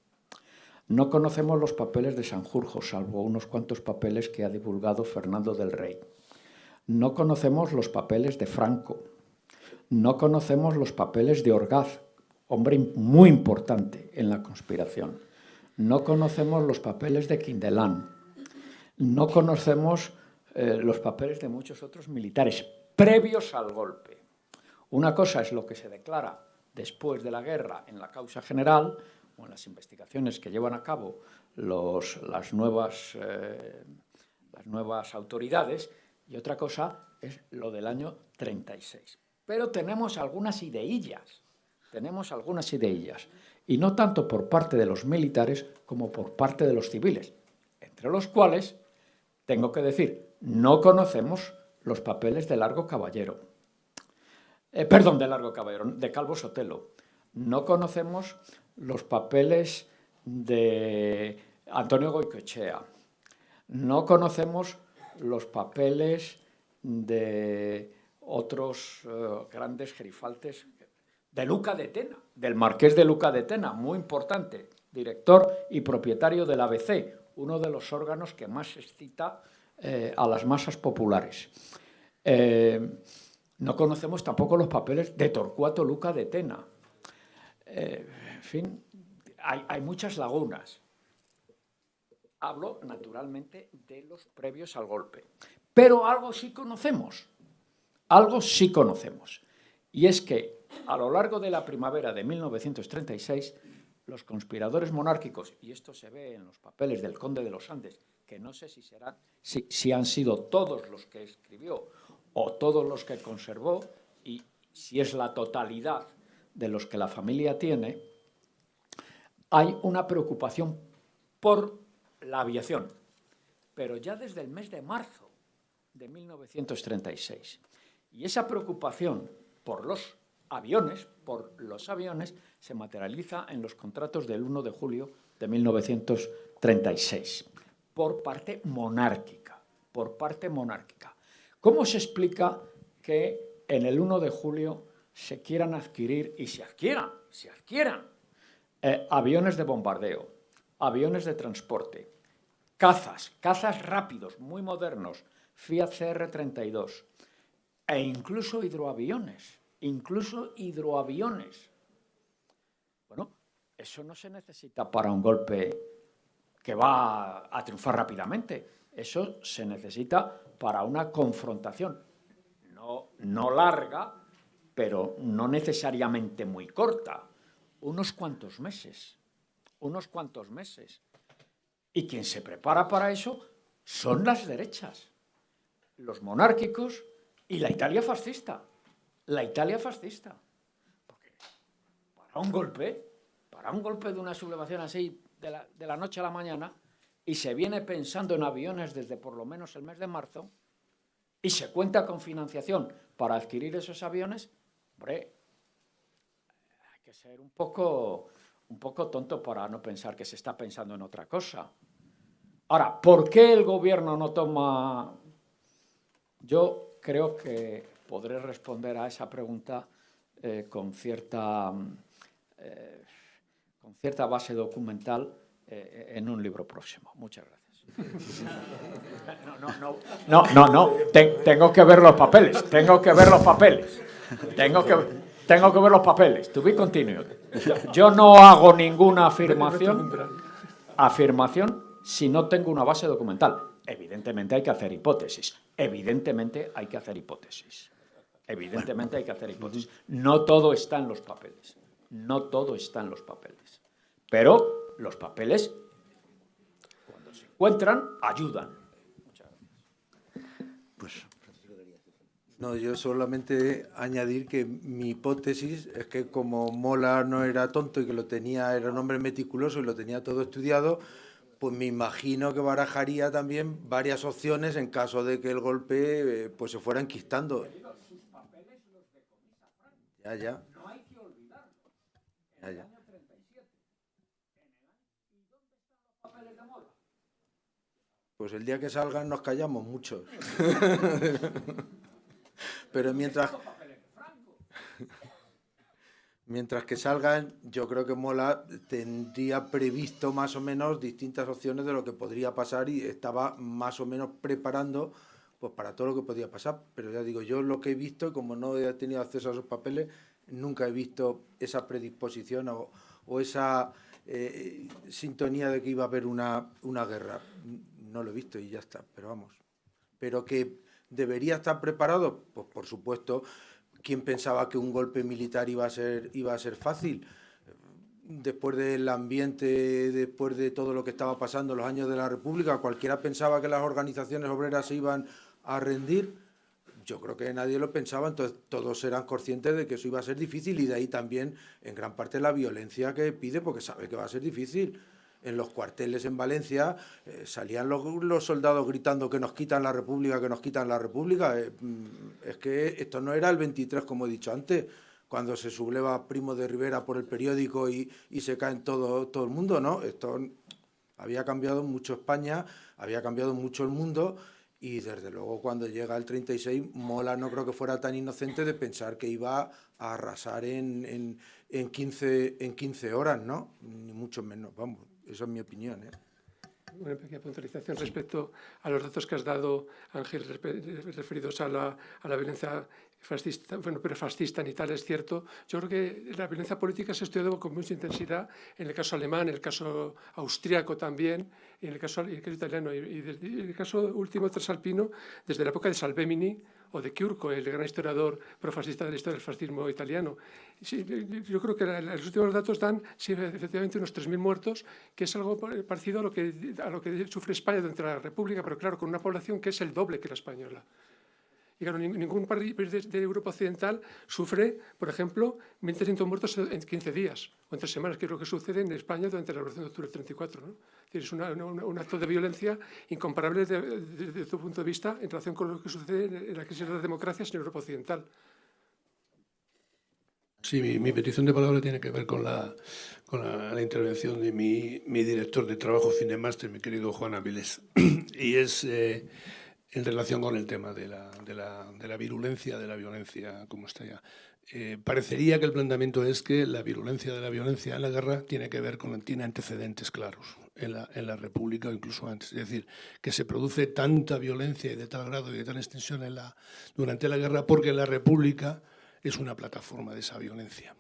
No conocemos los papeles de Sanjurjo, salvo unos cuantos papeles que ha divulgado Fernando del Rey. No conocemos los papeles de Franco. No conocemos los papeles de Orgaz, hombre muy importante en la conspiración. No conocemos los papeles de Quindelán. No conocemos eh, los papeles de muchos otros militares previos al golpe. Una cosa es lo que se declara después de la guerra en la causa general o en las investigaciones que llevan a cabo las, nuevas, eh, las nuevas autoridades. Y otra cosa es lo del año 36. Pero tenemos algunas ideillas, tenemos algunas ideillas, y no tanto por parte de los militares como por parte de los civiles, entre los cuales, tengo que decir, no conocemos los papeles de Largo Caballero, eh, perdón, de Largo Caballero, de Calvo Sotelo. No conocemos los papeles de Antonio Goicoechea. No conocemos los papeles de otros eh, grandes gerifaltes de Luca de Tena, del marqués de Luca de Tena, muy importante, director y propietario del ABC, uno de los órganos que más excita eh, a las masas populares. No conocemos tampoco los papeles de Torcuato Luca de Tena. Eh, en fin, hay, muchas lagunas. Hablo, naturalmente, de los previos al golpe. Pero algo sí conocemos, algo sí conocemos. Y es que a lo largo de la primavera de 1936, los conspiradores monárquicos, y esto se ve en los papeles del conde de los Andes, que no sé si, serán, si han sido todos los que escribió o todos los que conservó, y si es la totalidad de los que la familia tiene, hay una preocupación por la aviación, pero ya desde el mes de marzo de 1936. Y esa preocupación por los aviones, por los aviones, se materializa en los contratos del 1 de julio de 1936, por parte monárquica, por parte monárquica. ¿Cómo se explica que en el 1 de julio se quieran adquirir y se adquieran, se adquieran eh, aviones de bombardeo, aviones de transporte, cazas, cazas rápidos, muy modernos, Fiat CR-32, e incluso hidroaviones, incluso hidroaviones. Bueno, eso no se necesita para un golpe que va a triunfar rápidamente. Eso se necesita para una confrontación, no, no larga, pero no necesariamente muy corta, unos cuantos meses, unos cuantos meses. Y quien se prepara para eso son las derechas, los monárquicos y la Italia fascista, la Italia fascista. Porque para un golpe, para un golpe de una sublevación así de la, de la noche a la mañana, y se viene pensando en aviones desde por lo menos el mes de marzo, y se cuenta con financiación para adquirir esos aviones, hombre, hay que ser un poco, un poco tonto para no pensar que se está pensando en otra cosa. Ahora, ¿por qué el gobierno no toma...? Yo creo que podré responder a esa pregunta eh, con, cierta, eh, con cierta base documental eh, en un libro próximo. Muchas gracias. No, no, no, no, no, no. tengo que ver los papeles, tengo que ver los papeles, tengo que, tengo que ver los papeles. To be Yo no hago ninguna afirmación, afirmación si no tengo una base documental. Evidentemente hay que hacer hipótesis, evidentemente hay que hacer hipótesis, evidentemente hay que hacer hipótesis. No todo está en los papeles, no todo está en los papeles, pero los papeles encuentran, ayudan. Pues, no, yo solamente añadir que mi hipótesis es que como Mola no era tonto y que lo tenía, era un hombre meticuloso y lo tenía todo estudiado, pues me imagino que barajaría también varias opciones en caso de que el golpe eh, pues se fuera enquistando. Ya, ya. Ya, ya. Pues el día que salgan nos callamos muchos. Pero mientras... Mientras que salgan, yo creo que Mola tendría previsto más o menos distintas opciones de lo que podría pasar y estaba más o menos preparando pues para todo lo que podía pasar. Pero ya digo, yo lo que he visto, como no he tenido acceso a esos papeles, nunca he visto esa predisposición o, esa eh, sintonía de que iba a haber una, una guerra no lo he visto y ya está, pero vamos. Pero que debería estar preparado, pues por supuesto, ¿quién pensaba que un golpe militar iba a ser, iba a ser fácil? Después del ambiente, después de todo lo que estaba pasando en los años de la República, cualquiera pensaba que las organizaciones obreras se iban a rendir. Yo creo que nadie lo pensaba, entonces todos eran conscientes de que eso iba a ser difícil y de ahí también en gran parte la violencia que pide porque sabe que va a ser difícil en los cuarteles en Valencia eh, salían los, soldados gritando que nos quitan la República, que nos quitan la República. Eh, mm, es que esto no era el 23, como he dicho antes, cuando se subleva Primo de Rivera por el periódico y, se cae en todo, el mundo, ¿no? Esto había cambiado mucho España, había cambiado mucho el mundo y desde luego cuando llega el 36, Mola no creo que fuera tan inocente de pensar que iba a arrasar en, en, en, 15, en 15 horas, ¿no? Ni mucho menos, vamos. Esa es mi opinión. ¿eh? Una pequeña puntualización respecto a los datos que has dado, Ángel, referidos a la, a la violencia fascista, bueno, pero fascista en Italia es cierto. Yo creo que la violencia política se ha estudiado con mucha intensidad en el caso alemán, en el caso austríaco también, en el caso, italiano y, en el caso último transalpino, desde la época de Salvemini o de Chiurco, el gran historiador profascista de la historia del fascismo italiano. yo creo que los últimos datos dan sí, efectivamente unos 3.000 muertos, que es algo parecido a lo, que, a lo que sufre España de la República, pero claro, con una población que es el doble que la española. Y claro, ningún país de, Europa Occidental sufre, por ejemplo, 1.300 muertos en 15 días o en tres semanas, que es lo que sucede en España durante la Revolución de Octubre del 34. ¿no? Es un acto de violencia incomparable desde tu punto de vista en relación con lo que sucede en la crisis de las democracias en Europa Occidental. Sí, mi, petición de palabra tiene que ver con la, con la, intervención de mi, mi, director de trabajo máster, mi querido Juan Avilés. y es... Eh, en relación con el tema de la, de la, de la virulencia, de la violencia, como está ya. eh, parecería que el planteamiento es que la virulencia de la violencia en la guerra tiene que ver con tiene antecedentes claros en la, en la República o incluso antes. Es decir, que se produce tanta violencia y de tal grado y de tal extensión en la, durante la guerra porque la República es una plataforma de esa violencia.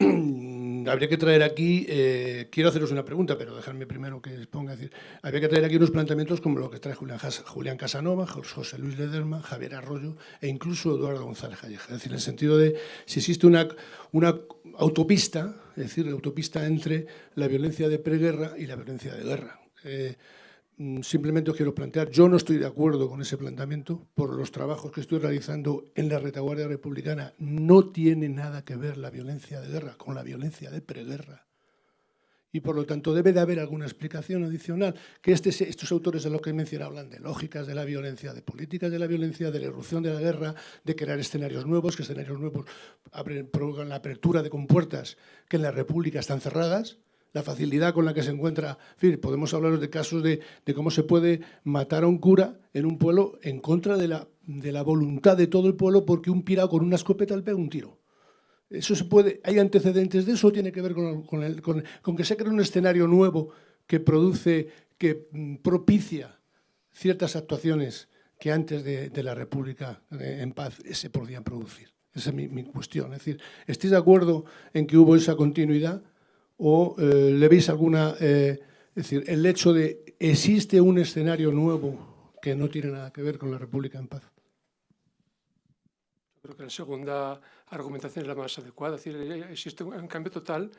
habría que traer aquí, eh, quiero haceros una pregunta, pero dejarme primero que exponga, decir, habría que traer aquí unos planteamientos como lo que trae Julián, Casanova, José Luis Lederman, Javier Arroyo e incluso Eduardo González Calleja. Es decir, en el sentido de si existe una, una autopista, es decir, la autopista entre la violencia de preguerra y la violencia de guerra. Eh, simplemente os quiero plantear, yo no estoy de acuerdo con ese planteamiento por los trabajos que estoy realizando en la retaguardia republicana. No tiene nada que ver la violencia de guerra con la violencia de preguerra. Y por lo tanto debe de haber alguna explicación adicional, que este, estos autores de lo que he mencionado hablan de lógicas de la violencia, de políticas de la violencia, de la erupción de la guerra, de crear escenarios nuevos, que escenarios nuevos provocan la apertura de compuertas que en la República están cerradas, la facilidad con la que se encuentra. podemos hablar de casos de, cómo se puede matar a un cura en un pueblo en contra de la, de la voluntad de todo el pueblo porque un pirado con una escopeta le pega un tiro. Eso se puede, hay antecedentes de eso, tiene que ver con, con, que se crea un escenario nuevo que produce, que mm, propicia ciertas actuaciones que antes de, la República eh, en paz se podían producir. Esa es mi, mi cuestión. Es decir, ¿estáis de acuerdo en que hubo esa continuidad? O eh, le veis alguna... Eh, es decir, el hecho de existe un escenario nuevo que no tiene nada que ver con la República en paz. Creo que la segunda argumentación es la más adecuada. Es decir, existe un cambio total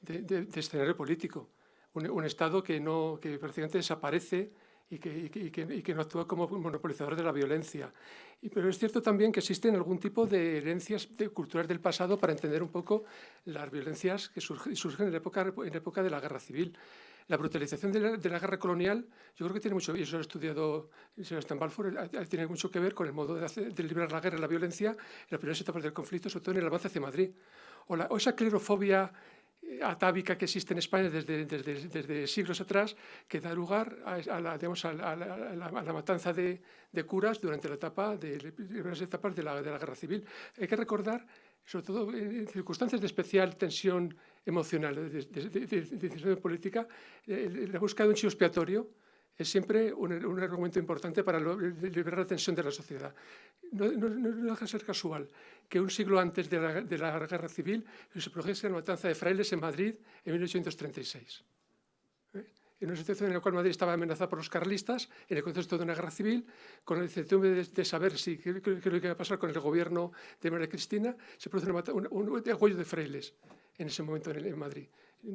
de, escenario político. Un, Estado que, no, que prácticamente desaparece y que, no actúa como monopolizador de la violencia. pero es cierto también que existen algún tipo de herencias culturales del pasado para entender un poco las violencias que surgen, en, la época, en época de la guerra civil. La brutalización de la, guerra colonial, yo creo que tiene mucho, y eso lo ha estudiado Sebastián Balfour, tiene mucho que ver con el modo de, de librar la guerra y la violencia en las primeras etapas del conflicto, sobre todo en el avance hacia Madrid. O, o esa clerofobia atávica que existe en España desde, desde, siglos atrás, que da lugar a, la, digamos, a, la, matanza de, curas durante la etapa de, las etapas de la, guerra civil. Hay que recordar, sobre todo en circunstancias de especial tensión emocional, de, decisión política, eh, la búsqueda de un chivo expiatorio es siempre un, argumento importante para liberar la tensión de la sociedad. No, deja de ser casual que un siglo antes de la, guerra civil se produjese la matanza de frailes en Madrid en 1836. ¿Eh? En una situación en la cual Madrid estaba amenazada por los carlistas, en el contexto de una guerra civil, con la incertidumbre de, saber si, qué, es iba a pasar con el gobierno de María Cristina, se produce un, un, de frailes en ese momento en Madrid.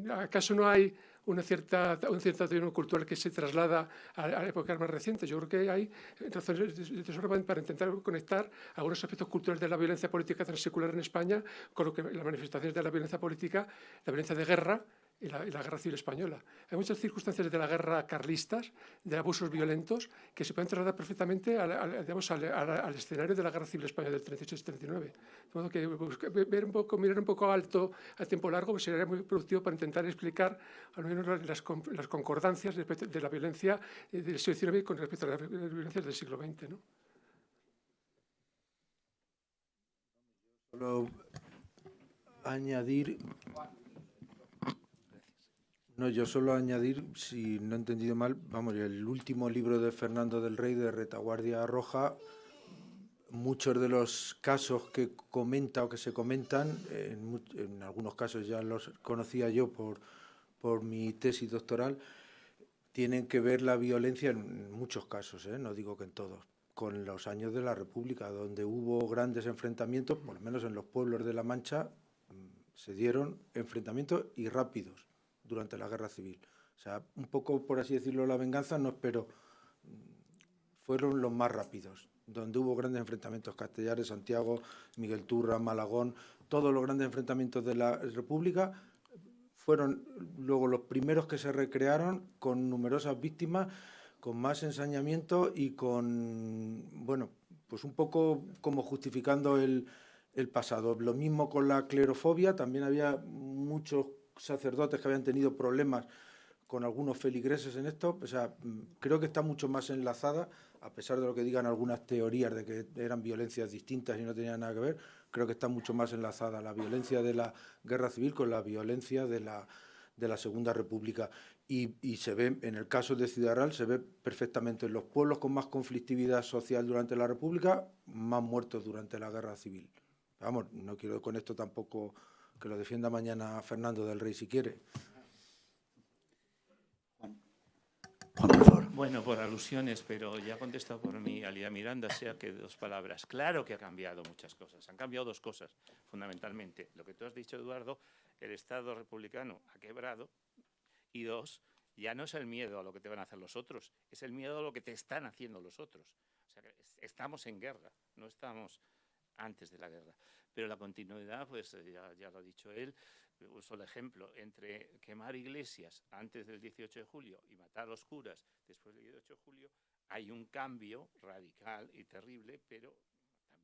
¿Acaso no hay una cierta, un cierto cultural que se traslada a, la época más reciente. Yo creo que hay razones de, para intentar conectar algunos aspectos culturales de la violencia política transsecular en España con lo que las manifestaciones de la violencia política, la violencia de guerra, y la, Guerra Civil Española. Hay muchas circunstancias de la guerra carlistas, de abusos violentos, que se pueden trasladar perfectamente al, digamos, al, escenario de la Guerra Civil Española del 38-39. De modo que ver un poco, mirar un poco alto a tiempo largo pues sería muy productivo para intentar explicar al menos las, las concordancias de, la violencia del siglo XIX con respecto a las violencias del siglo XX. ¿no? Solo añadir no, yo solo añadir, si no he entendido mal, vamos, el último libro de Fernando del Rey de Retaguardia Roja, muchos de los casos que comenta o que se comentan, en, algunos casos ya los conocía yo por, por mi tesis doctoral, tienen que ver la violencia en muchos casos, ¿eh? no digo que en todos, con los años de la República, donde hubo grandes enfrentamientos, por lo menos en los pueblos de La Mancha, mm, se dieron enfrentamientos y rápidos durante la guerra civil. O sea, un poco, por así decirlo, la venganza, no espero, fueron los más rápidos, donde hubo grandes enfrentamientos, Castellares, Santiago, Miguel Turra, Malagón, todos los grandes enfrentamientos de la República fueron luego los primeros que se recrearon con numerosas víctimas, con más ensañamiento y con, bueno, pues un poco como justificando el pasado. Lo mismo con la clerofobia, también había muchos sacerdotes que habían tenido problemas con algunos feligreses en esto, o sea, mm, creo que está mucho más enlazada a pesar de lo que digan algunas teorías de que eran violencias distintas y no tenían nada que ver, creo que está mucho más enlazada la violencia de la guerra civil con la violencia de la, de la Segunda República. Y, se ve, en el caso de Ciudad Real, se ve perfectamente en los pueblos con más conflictividad social durante la República, más muertos durante la guerra civil. Vamos, no quiero con esto tampoco que lo defienda mañana Fernando del Rey si quiere. Bueno, por alusiones, pero ya ha contestado por mí Alía Miranda, sea que dos palabras. Claro que ha cambiado muchas cosas. Han cambiado dos cosas, fundamentalmente. Lo que tú has dicho, Eduardo, el Estado republicano ha quebrado. Y dos, ya no es el miedo a lo que te van a hacer los otros, es el miedo a lo que te están haciendo los otros. O sea, estamos en guerra, no estamos antes de la guerra. Pero la continuidad, pues ya, ya lo ha dicho él, uso el ejemplo, entre quemar iglesias antes del 18 de julio y matar a los curas después del 18 de julio, hay un cambio radical y terrible, pero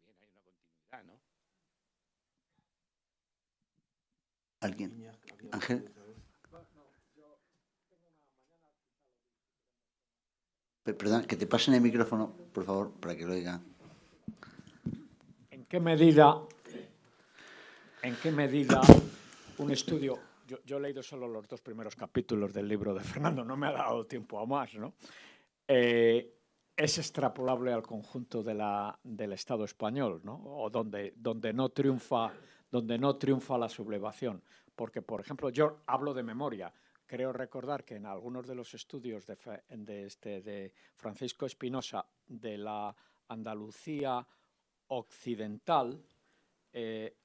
también hay una continuidad, ¿no? ¿Alguien? Ángel. Perdón, que te pasen el micrófono, por favor, para que lo oiga. ¿En qué medida, en qué medida un estudio, yo, he leído solo los dos primeros capítulos del libro de Fernando, no me ha dado tiempo a más, ¿no? Eh, es extrapolable al conjunto del Estado español, ¿no? O donde, donde, no triunfa, donde no triunfa la sublevación. Porque, por ejemplo, yo hablo de memoria. Creo recordar que en algunos de los estudios de, de, este, de Francisco Espinosa de la Andalucía occidental, eh,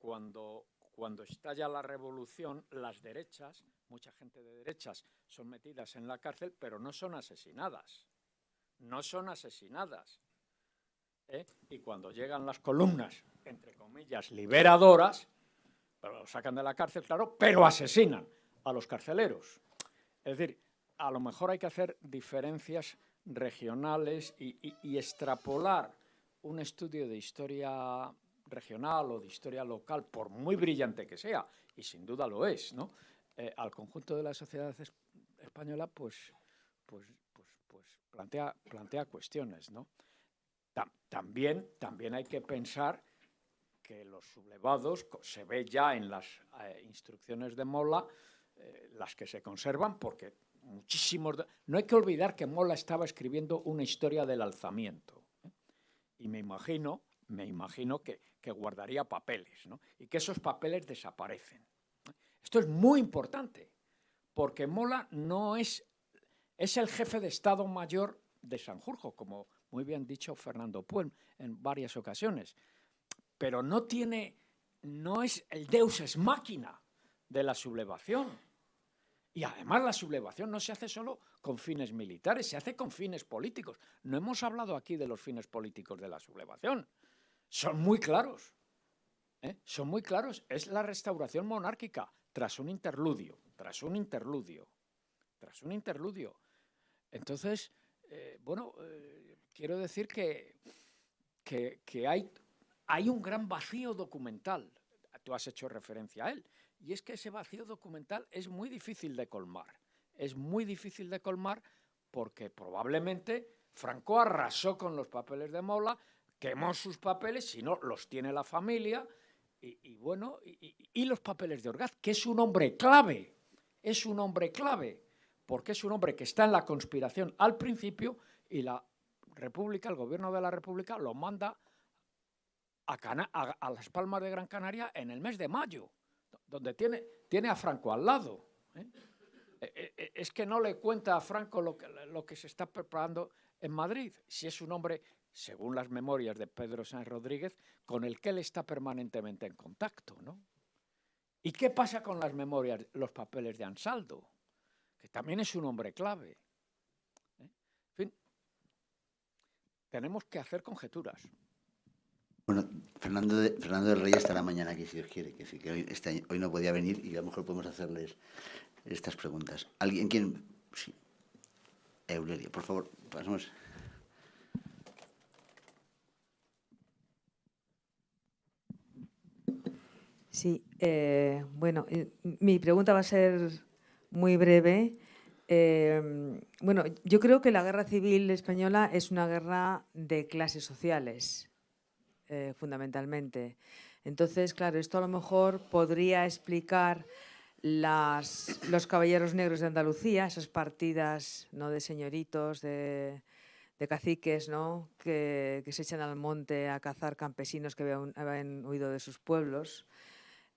cuando cuando estalla la revolución, las derechas, mucha gente de derechas, son metidas en la cárcel, pero no son asesinadas. No son asesinadas. ¿eh? Y cuando llegan las columnas, entre comillas, liberadoras, pero lo sacan de la cárcel, claro, pero asesinan a los carceleros. Es decir, a lo mejor hay que hacer diferencias regionales y extrapolar un estudio de historia regional o de historia local, por muy brillante que sea, y sin duda lo es, ¿no? Eh, al conjunto de la sociedad española, pues, pues, pues, pues plantea, plantea cuestiones, ¿no? también, también hay que pensar que los sublevados, se ve ya en las eh, instrucciones de Mola, eh, las que se conservan, porque muchísimos... no hay que olvidar que Mola estaba escribiendo una historia del alzamiento. Y me imagino, me imagino que, guardaría papeles, ¿no? y que esos papeles desaparecen. Esto es muy importante, porque Mola no es, es el jefe de Estado Mayor de Sanjurjo, como muy bien dicho Fernando Puel en varias ocasiones, pero no tiene, no es el deus es máquina de la sublevación. Y además la sublevación no se hace solo con fines militares, se hace con fines políticos. No hemos hablado aquí de los fines políticos de la sublevación son muy claros. ¿eh? Son muy claros. Es la restauración monárquica tras un interludio, tras un interludio, tras un interludio. Entonces, eh, bueno, eh, quiero decir que, que, hay, hay un gran vacío documental. Tú has hecho referencia a él. Y es que ese vacío documental es muy difícil de colmar. Es muy difícil de colmar porque probablemente Franco arrasó con los papeles de Mola, quemó sus papeles, si no, los tiene la familia, y, bueno, y, los papeles de Orgaz, que es un hombre clave, es un hombre clave, porque es un hombre que está en la conspiración al principio y la República, el gobierno de la República, lo manda a, las Palmas de Gran Canaria en el mes de mayo, donde tiene, tiene a Franco al lado. ¿eh? E, e, e, es que no le cuenta a Franco lo que, lo que se está preparando en Madrid, si es un hombre según las memorias de Pedro Sáenz Rodríguez, con el que él está permanentemente en contacto. ¿no? ¿Y qué pasa con las memorias, los papeles de Ansaldo? Que también es un hombre clave. ¿eh? En fin, tenemos que hacer conjeturas. Bueno, Fernando, de, del Rey estará mañana aquí, si Dios quiere, que, este hoy no podía venir y a lo mejor podemos hacerles estas preguntas. ¿Alguien? ¿Quién? Sí. Eulerio, por favor, pasemos. Sí, eh, bueno, eh, mi pregunta va a ser muy breve. Eh, bueno, yo creo que la guerra civil española es una guerra de clases sociales, fundamentalmente. Entonces, claro, esto a lo mejor podría explicar las, los caballeros negros de Andalucía, esas partidas ¿no? de señoritos, de, caciques ¿no? que, que, se echan al monte a cazar campesinos que habían, habían huido de sus pueblos,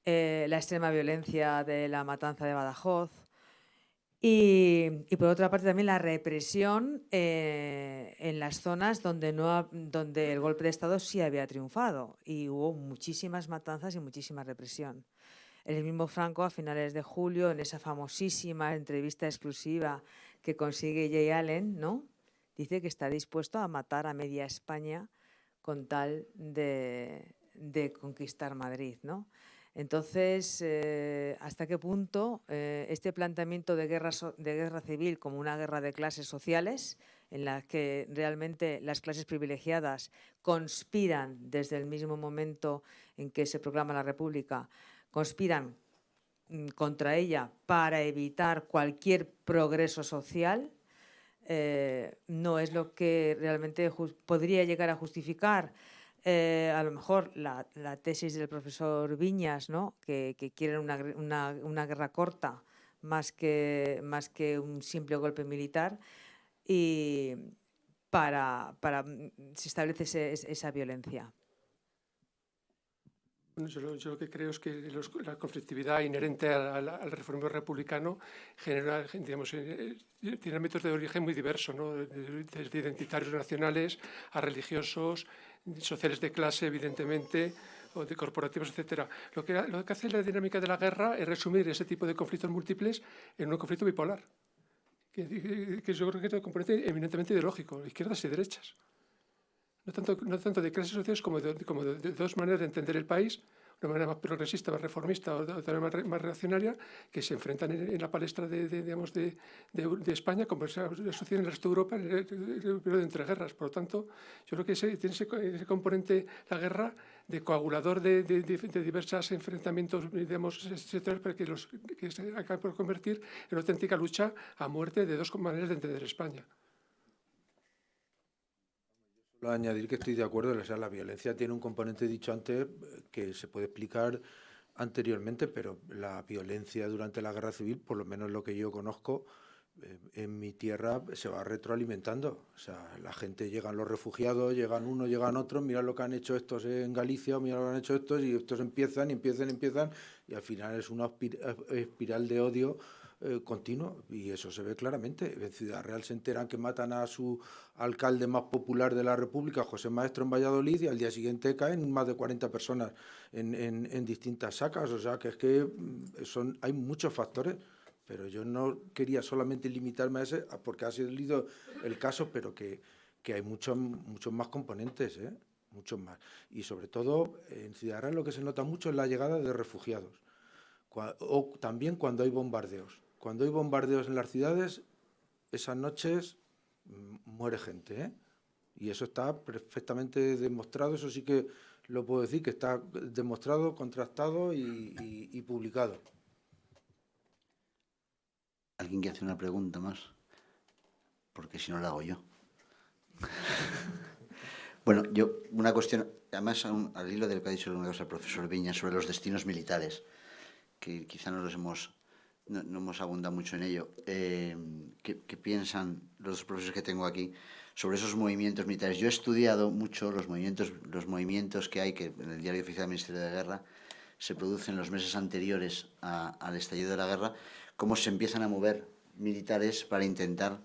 eh, la extrema violencia de la matanza de Badajoz, y, por otra parte también la represión eh, en las zonas donde, no, donde el golpe de Estado sí había triunfado y hubo muchísimas matanzas y muchísima represión. El mismo Franco a finales de julio, en esa famosísima entrevista exclusiva que consigue Jay Allen, ¿no? dice que está dispuesto a matar a media España con tal de, de conquistar Madrid. ¿no? Entonces, eh, ¿hasta qué punto eh, este planteamiento de guerra, de guerra civil como una guerra de clases sociales, en la que realmente las clases privilegiadas conspiran desde el mismo momento en que se proclama la República, conspiran mm, contra ella para evitar cualquier progreso social, eh, no es lo que realmente podría llegar a justificar eh, a lo mejor la, tesis del profesor Viñas, ¿no? que, que quieren una, guerra corta más que, un simple golpe militar y para, para se establece esa violencia. Bueno, yo, lo, yo, lo, que creo es que los, la conflictividad inherente al, al, reformismo republicano genera, digamos, eh, tiene métodos de origen muy diversos, ¿no? desde identitarios nacionales a religiosos, sociales de clase, evidentemente, o de corporativos, etcétera. Lo que, lo que hace la dinámica de la guerra es resumir ese tipo de conflictos múltiples en un conflicto bipolar, que, que yo creo que es un componente eminentemente ideológico, izquierdas y derechas. No tanto, de clases sociales como, de, dos maneras de entender el país, de manera más progresista, más reformista o de, de más, más, reaccionaria, que se enfrentan en, la palestra de, España, como se sucede en el resto de Europa en el periodo de entreguerras. Por lo tanto, yo creo que ese, tiene ese, ese componente, la guerra, de coagulador de, de, de, diversos enfrentamientos digamos, sectores para que, los, que se acabe por convertir en una auténtica lucha a muerte de dos maneras de entender España añadir que estoy de acuerdo, o sea, la violencia tiene un componente dicho antes que se puede explicar anteriormente, pero la violencia durante la guerra civil, por lo menos lo que yo conozco, eh, en mi tierra se va retroalimentando. O sea, la gente llegan los refugiados, llegan unos, llegan otros, mira lo que han hecho estos en Galicia, mira lo que han hecho estos, y estos empiezan y empiezan y empiezan, y al final es una espiral de odio eh, continuo y eso se ve claramente. En Ciudad Real se enteran que matan a su alcalde más popular de la República, José Maestro, en Valladolid y al día siguiente caen más de 40 personas en, distintas sacas. O sea, que es que mm, son, hay muchos factores pero yo no quería solamente limitarme a ese, porque ha sido el caso, pero que, que hay muchos, muchos más componentes, ¿eh? muchos más. Y sobre todo, en Ciudad Real lo que se nota mucho es la llegada de refugiados, o también cuando hay bombardeos. Cuando hay bombardeos en las ciudades, esas noches mm, muere gente, ¿eh? Y eso está perfectamente demostrado, eso sí que lo puedo decir, que está demostrado, contrastado y, publicado. ¿Alguien quiere hacer una pregunta más? Porque si no la hago yo. bueno, yo, una cuestión, además al hilo del que ha dicho el profesor Viña sobre los destinos militares, que quizá no los hemos no, hemos abundado mucho en ello. Eh, ¿qué, ¿qué, piensan los profesores que tengo aquí sobre esos movimientos militares? Yo he estudiado mucho los movimientos, los movimientos que hay, que en el Diario Oficial del Ministerio de Guerra se producen los meses anteriores a, al estallido de la guerra, cómo se empiezan a mover militares para intentar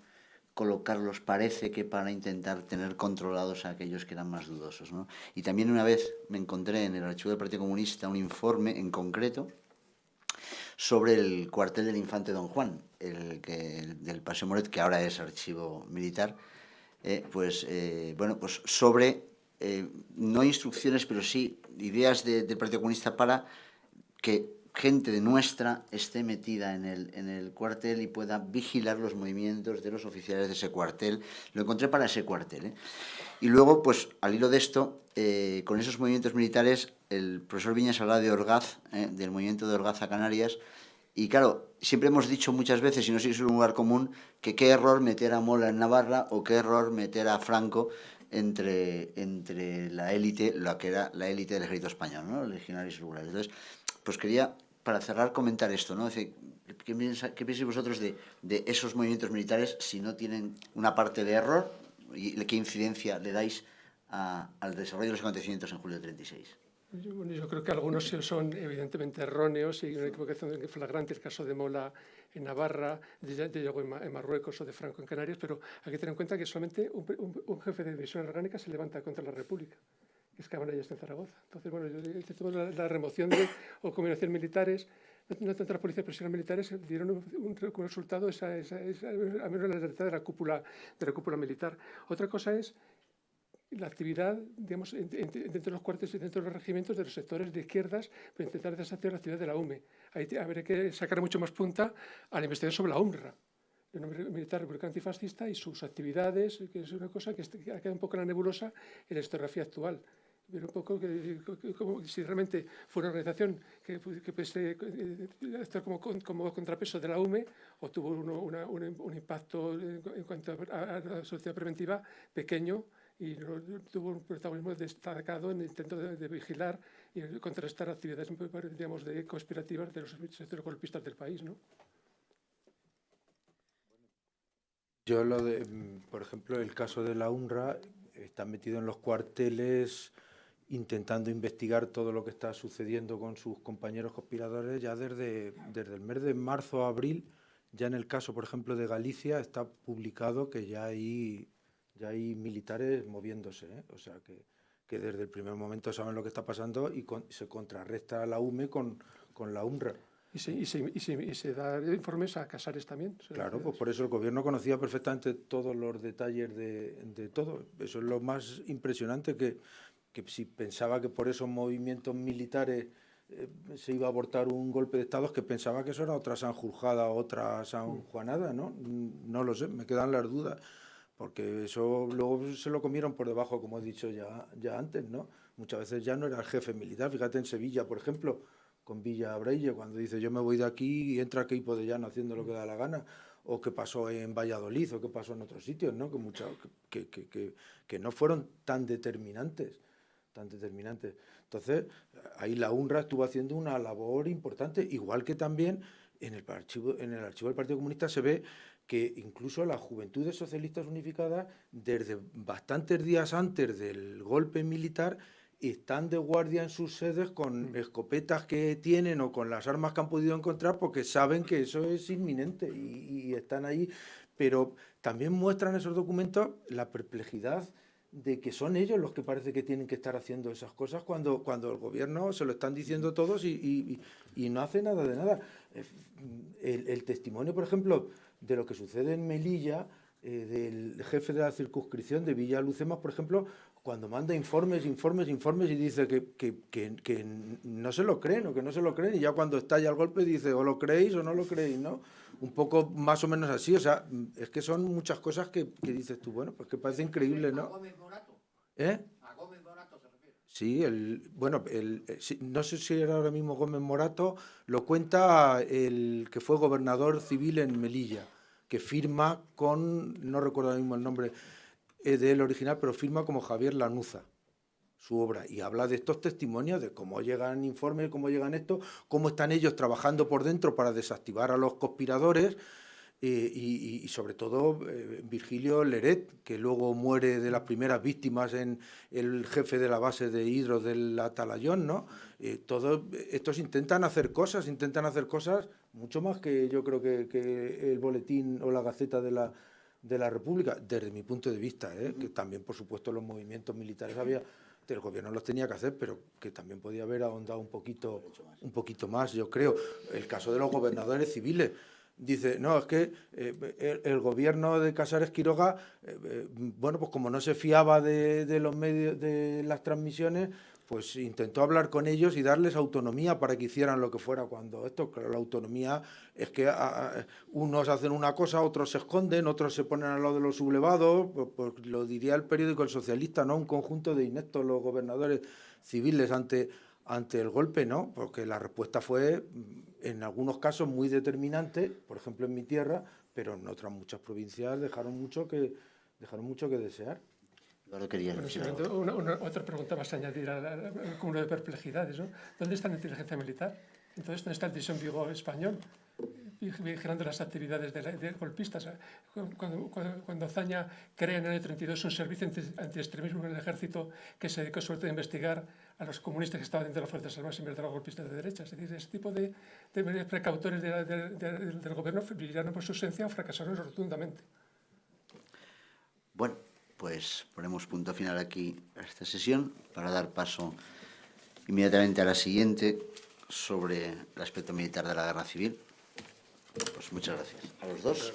colocarlos, parece que para intentar tener controlados a aquellos que eran más dudosos. ¿no? Y también una vez me encontré en el archivo del Partido Comunista un informe en concreto sobre el cuartel del infante Don Juan, el, que, el del Paseo Moret, que ahora es archivo militar, eh, pues, eh, bueno, pues sobre, eh, no instrucciones, pero sí ideas de, del Partido Comunista para que gente de nuestra esté metida en el, en el cuartel y pueda vigilar los movimientos de los oficiales de ese cuartel. Lo encontré para ese cuartel. Y luego, pues al hilo de esto, con esos movimientos militares, el profesor Viñas hablaba de Orgaz, ¿eh? del movimiento de Orgaz a Canarias, Y claro, siempre hemos dicho muchas veces, y no sé si es un lugar común, que qué error meter a Mola en Navarra o qué error meter a Franco entre, entre la élite, lo que era la élite del ejército español, ¿no? legionarios rurales. Entonces, pues quería, para cerrar, comentar esto, ¿no? ¿qué, pensáis vosotros de, de, esos movimientos militares si no tienen una parte de error y qué incidencia le dais a, al desarrollo de los acontecimientos en julio del 36? Yo, bueno, yo creo que algunos son evidentemente erróneos y una equivocación flagrante, el caso de Mola en Navarra, de, de en, Marruecos o de Franco en Canarias, pero hay que tener en cuenta que solamente un, un, un jefe de división orgánica se levanta contra la República, que es Cabanillas en Zaragoza. Entonces, bueno, yo, la, la remoción de, o combinación militares, no tanto la policía, pero las militares dieron un, un, un resultado, esa, esa, esa, a menos la de la cúpula, de la cúpula militar. Otra cosa es la actividad, digamos, dentro de los cuartos y dentro de los regimientos de los sectores de izquierdas para intentar deshacer la actividad de la UME. Ahí habría que sacar mucho más punta a la investigación sobre la UNRWA, el nombre militar republicano antifascista y sus actividades, que es una cosa que ha quedado un poco en la nebulosa en la historiografía actual. Pero un poco que, como, si realmente fue una organización que, que puede estar como, como, contrapeso de la UME o tuvo uno, una, un, un, impacto en, cuanto a, a la sociedad preventiva pequeño, y tuvo un protagonismo destacado en el intento de, de vigilar y contrastar actividades digamos, de conspirativas de los sectores golpistas del país. ¿no? Yo lo de, por ejemplo, el caso de la UNRWA está metido en los cuarteles intentando investigar todo lo que está sucediendo con sus compañeros conspiradores ya desde, desde el mes de marzo a abril. Ya en el caso, por ejemplo, de Galicia está publicado que ya hay ya hay militares moviéndose, ¿eh? o sea que, que, desde el primer momento saben lo que está pasando y con, se contrarresta la UME con, con la UNRWA. Y se, y, se, y, se, y se, da informes a Casares también. Claro, pues por eso el gobierno conocía perfectamente todos los detalles de, de todo. Eso es lo más impresionante, que, que si pensaba que por esos movimientos militares eh, se iba a abortar un golpe de Estado, es que pensaba que eso era otra Sanjurjada, otra San Juanada, ¿no? No lo sé, me quedan las dudas porque eso luego se lo comieron por debajo, como he dicho ya, ya antes, ¿no? Muchas veces ya no era el jefe militar. Fíjate en Sevilla, por ejemplo, con Villa Breille, cuando dice yo me voy de aquí y entra Keipo de Llano haciendo lo que da la gana, o qué pasó en Valladolid, o qué pasó en otros sitios, ¿no? Que, mucha, que, que, que, que no fueron tan determinantes, tan determinantes. Entonces, ahí la UNRWA estuvo haciendo una labor importante, igual que también en el archivo, en el archivo del Partido Comunista se ve que incluso las Juventudes Socialistas Unificadas, desde bastantes días antes del golpe militar, están de guardia en sus sedes con mm. escopetas que tienen o con las armas que han podido encontrar porque saben que eso es inminente y, y están ahí. Pero también muestran esos documentos la perplejidad de que son ellos los que parece que tienen que estar haciendo esas cosas cuando, cuando el gobierno se lo están diciendo todos y, y, y no hace nada de nada. El, el testimonio, por ejemplo, de lo que sucede en Melilla, eh, del jefe de la circunscripción de Villa Lucemas, por ejemplo, cuando manda informes, informes, informes y dice que, que, que, que, no se lo creen o que no se lo creen y ya cuando estalla el golpe dice o lo creéis o no lo creéis, ¿no? Un poco más o menos así, o sea, es que son muchas cosas que, dices tú, bueno, pues que parece increíble, ¿no? ¿Eh? ¿A Gómez Morato se refiere? Sí, el, bueno, el, eh, no sé si era ahora mismo Gómez Morato, lo cuenta el que fue gobernador civil en Melilla que firma con, no recuerdo ahora mismo el nombre eh, del original, pero firma como Javier Lanuza su obra. Y habla de estos testimonios, de cómo llegan informes, cómo llegan estos, cómo están ellos trabajando por dentro para desactivar a los conspiradores eh, y, y, sobre todo eh, Virgilio Leret, que luego muere de las primeras víctimas en el jefe de la base de hidro del Atalayón, ¿no? Eh, todos estos intentan hacer cosas, intentan hacer cosas mucho más que yo creo que, que el boletín o la gaceta de la, de la República, desde mi punto de vista, ¿eh? que también por supuesto los movimientos militares había el gobierno los tenía que hacer, pero que también podía haber ahondado un poquito, un poquito más, yo creo. El caso de los gobernadores civiles, dice, no, es que eh, el, gobierno de Casares Quiroga, eh, eh, bueno, pues como no se fiaba de, los medios, de las transmisiones, pues intentó hablar con ellos y darles autonomía para que hicieran lo que fuera cuando esto, claro, la autonomía es que a, a, unos hacen una cosa, otros se esconden, otros se ponen al lado de los sublevados, pues, pues lo diría el periódico El Socialista, ¿no? Un conjunto de ineptos los gobernadores civiles ante ante el golpe, ¿no? Porque la respuesta fue, en algunos casos, muy determinante, por ejemplo, en mi tierra, pero en otras muchas provincias dejaron mucho que, dejaron mucho que desear. quería bueno, una, otra pregunta más a añadir al cúmulo de perplejidades. ¿no? ¿Dónde está la inteligencia militar? Entonces, ¿dónde está el División Vigo español? Vigilando las actividades de, golpistas. Cuando, cuando, cuando, Zaña crea en el año 32 un servicio antiextremismo en el ejército que se dedicó todo a investigar a los comunistas que estaban dentro de las Fuerzas Armadas en vez de los golpistas de derecha. Es decir, ese tipo de, de precautores de, del gobierno brillaron por su ausencia o fracasaron rotundamente. Bueno, pues ponemos punto final aquí a esta sesión para dar paso inmediatamente a la siguiente sobre el aspecto militar de la guerra civil. Pues muchas gracias a los dos.